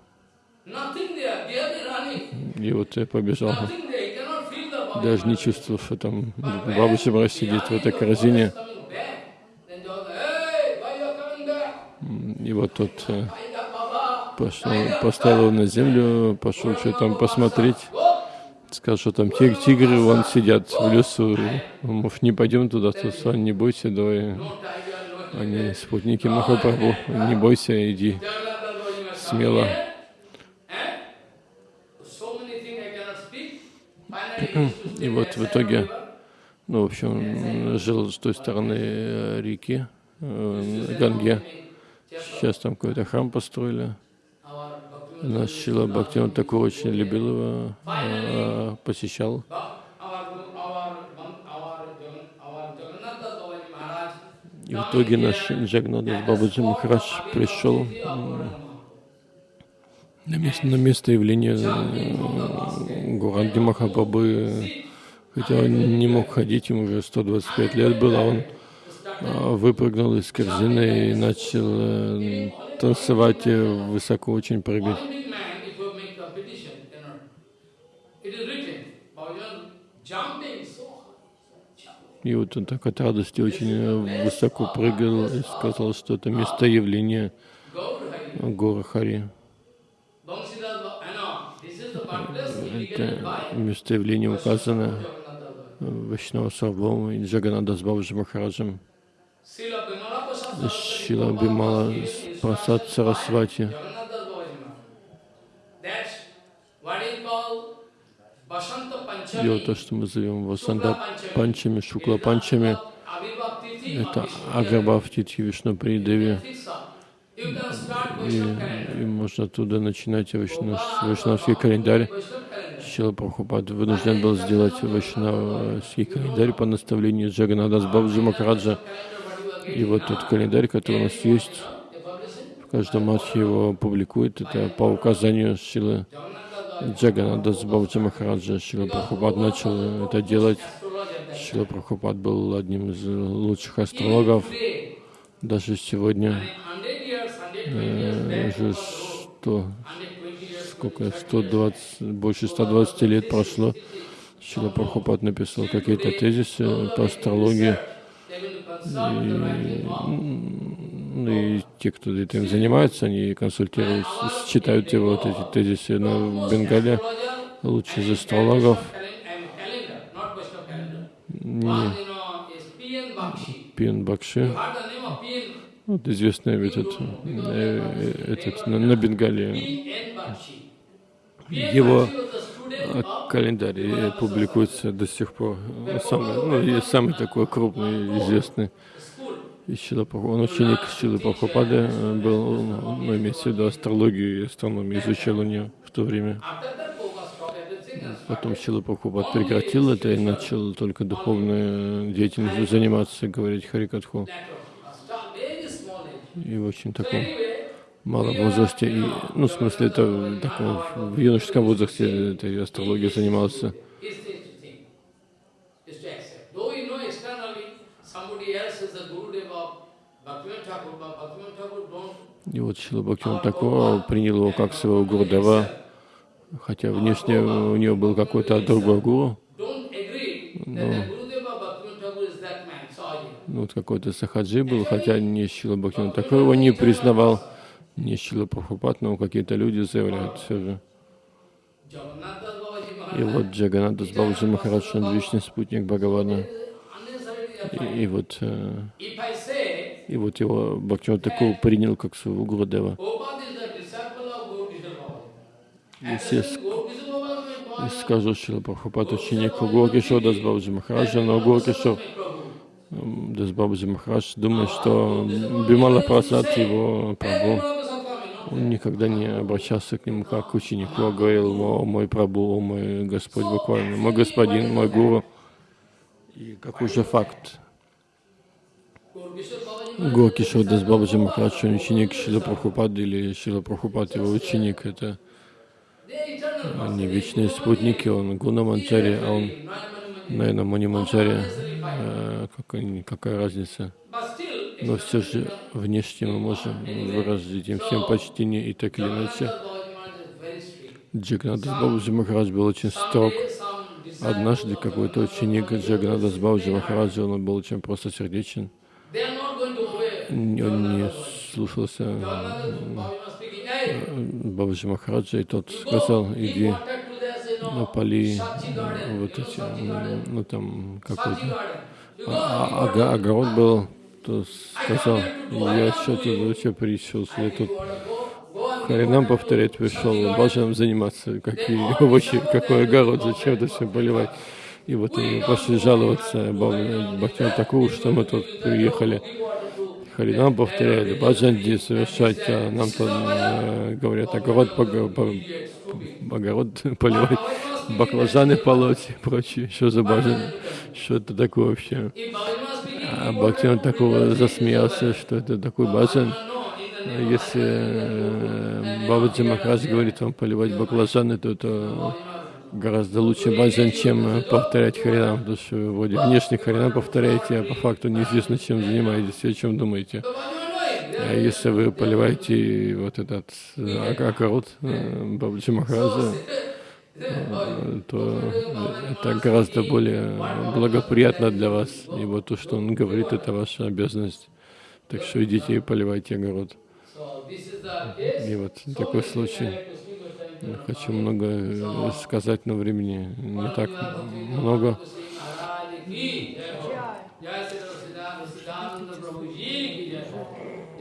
И вот я побежал. Даже не чувствовал, что там бабушка сидит в этой корзине. Coming back. Then John, hey, why you are coming back? И вот тот э, пошел, поставил его на землю, пошел что там посмотреть. Сказал, что там тиг- тигры вон сидят в лесу. Может, не пойдем туда, то Сан, не бойся, давай. Они спутники Махапрабху, не бойся, иди смело. И вот в итоге, ну, в общем, жил с той стороны э, реки, э, Ганге. Сейчас там какой-то храм построили. Наш Шила Бхактиван такой очень любил его, э, посещал. И в итоге наш Джагнадас Бабаджи Махарадж пришел на место, на место явления Гуранги Махапрабхы, хотя он не мог ходить, ему уже 125 лет было, он а, выпрыгнул из корзины и начал э, танцевать, и высоко очень прыгать. И вот он так от радости очень э, высоко прыгал и сказал, что это место явления горы Хари. Это место явления указано. Вайшнава Сарвом и Джаганада с Бабаджи Махараджем. Шила Бимала Прасад Сарасвати. Вот то, что мы зовем Васанда Панчами, Шукла Панчами, это. Аграбхавти Вишну Придеви. И, и можно оттуда начинать вайшнав- вайшнавский календарь. Шила Прабхупад вынужден был сделать вайшнавский календарь по наставлению Джаганадас Бабджи Махараджа. И вот тот календарь, который у нас есть, в каждом матче его публикует, это по указанию Шилы Jagannatha Джаганадас Бабджи Махараджа. Шила Прабхупад начал это делать. Шила Прабхупад был одним из лучших астрологов. Даже сегодня, in 100 years, 120 э, уже что, сколько, 120, больше 120 лет прошло, Шила Прабхупад написал какие-то тезисы по астрологии. И, ну, и те, кто этим занимается, они консультируют, читают его вот эти тезисы на Бенгале. Лучший из астрологов не. Пин Бакши. Вот известный этот, э, этот на, на Бенгале. Его календарь э, публикуется до сих пор. Самый, ну, самый такой крупный, известный. И Шила Прабху- Он ученик Шилы Прабхупады э, был, ну, имеется в виду астрологию и астрономию, изучал у нее в то время. Потом Шила Прабхупад прекратил это и начал только духовной деятельностью заниматься, говорить Харикатху. И в очень таком малом возрасте, и, ну, в смысле, это в таком, в юношеском возрасте этой астрологией занимался. И вот Шила Бхактиван такого принял его как своего Гурдева, хотя внешне у него был какой-то другой гуру, ну, вот какой-то Сахаджи был, хотя не Шила Бхактиван такой его не признавал, не Шила Прабхупад, но какие-то люди заявляют все же. И вот Джаганатас Бабаджи Махарадж, он вечный спутник Бхагавана. И, и вот, э, и вот его Бхактиван такого принял как своего Гурудева. Если я скажу, что Прабхупад ученик Гуркишор Дасбабаджи Махараджа, но Гуркишор Prabhu. Дасбабаджи Махарадж думает, что Бимала Прасад его Прабху. Он никогда не обращался к нему как к ученику, а говорил, о мой Прабху, о мой Господь, буквально, мой господин, мой гуру. И какой же факт? Гуркишор Дасбабаджи Махарадж, он ученик Шила Прабхупады или Шила Прабхупад его ученик, это они вечные спутники, он Гуна Манчари, а он, наверное, Мани Манчари, Э, какая, какая разница? Но все же внешне мы можем выразить им всем почтение и так или иначе. Джагнадас Бабаджи Махарадж был очень строг. Однажды какой-то ученик Джагнадас Бабаджи Махараджа, он был очень просто сердечен. Он не слушался э, Бабаджи Махараджа, и тот сказал, иди напали вот эти, ну там какой-то а- ага- огород был, то сказал, я что-то вообще пришел, я тут Харинам повторять пришел, баджаном заниматься, какие овощи, какой огород, зачем это все поливать. И вот они пошли жаловаться Бхактину такого, что мы тут приехали. Харинам повторяли, баджанди совершать, а нам тут э, говорят, огород, пога- по- огород поливать, баклажаны полоть и прочее. Что за баджан? Что это такое вообще? А Бхактин такого засмеялся, что это такой баджан. Если э, Бабаджи Махарадж говорит вам поливать баклажаны, то это гораздо лучше баджан, чем повторять харинам, потому что вроде внешне харинам повторяете, а по факту неизвестно, чем занимаетесь и о чем думаете. А если вы поливаете вот этот э, огород э, Бабаджи Махараджа, то это гораздо более благоприятно для вас, ибо то, что он говорит, это ваша обязанность. Так что идите и поливайте огород. И вот такой случай. Я хочу много э, сказать, но времени не так много.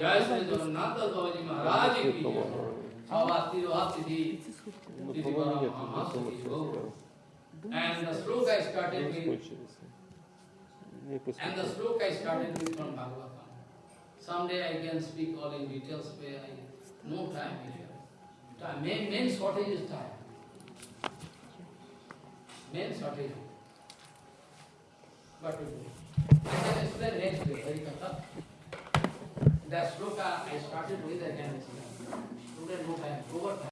Jai Sri Siddhananda Prabhu Ji Maharaj ki jai. Bhavati Bhavati Di. And the sloka I started with, and the sloka I started with from Bhagavatam. Someday I can speak all in details, where I, no time here. Time, main, main shortage is time. Main shortage. What to do? I can explain next day, Harikatha. That sloka I started with, I can explain. Today no time, over time.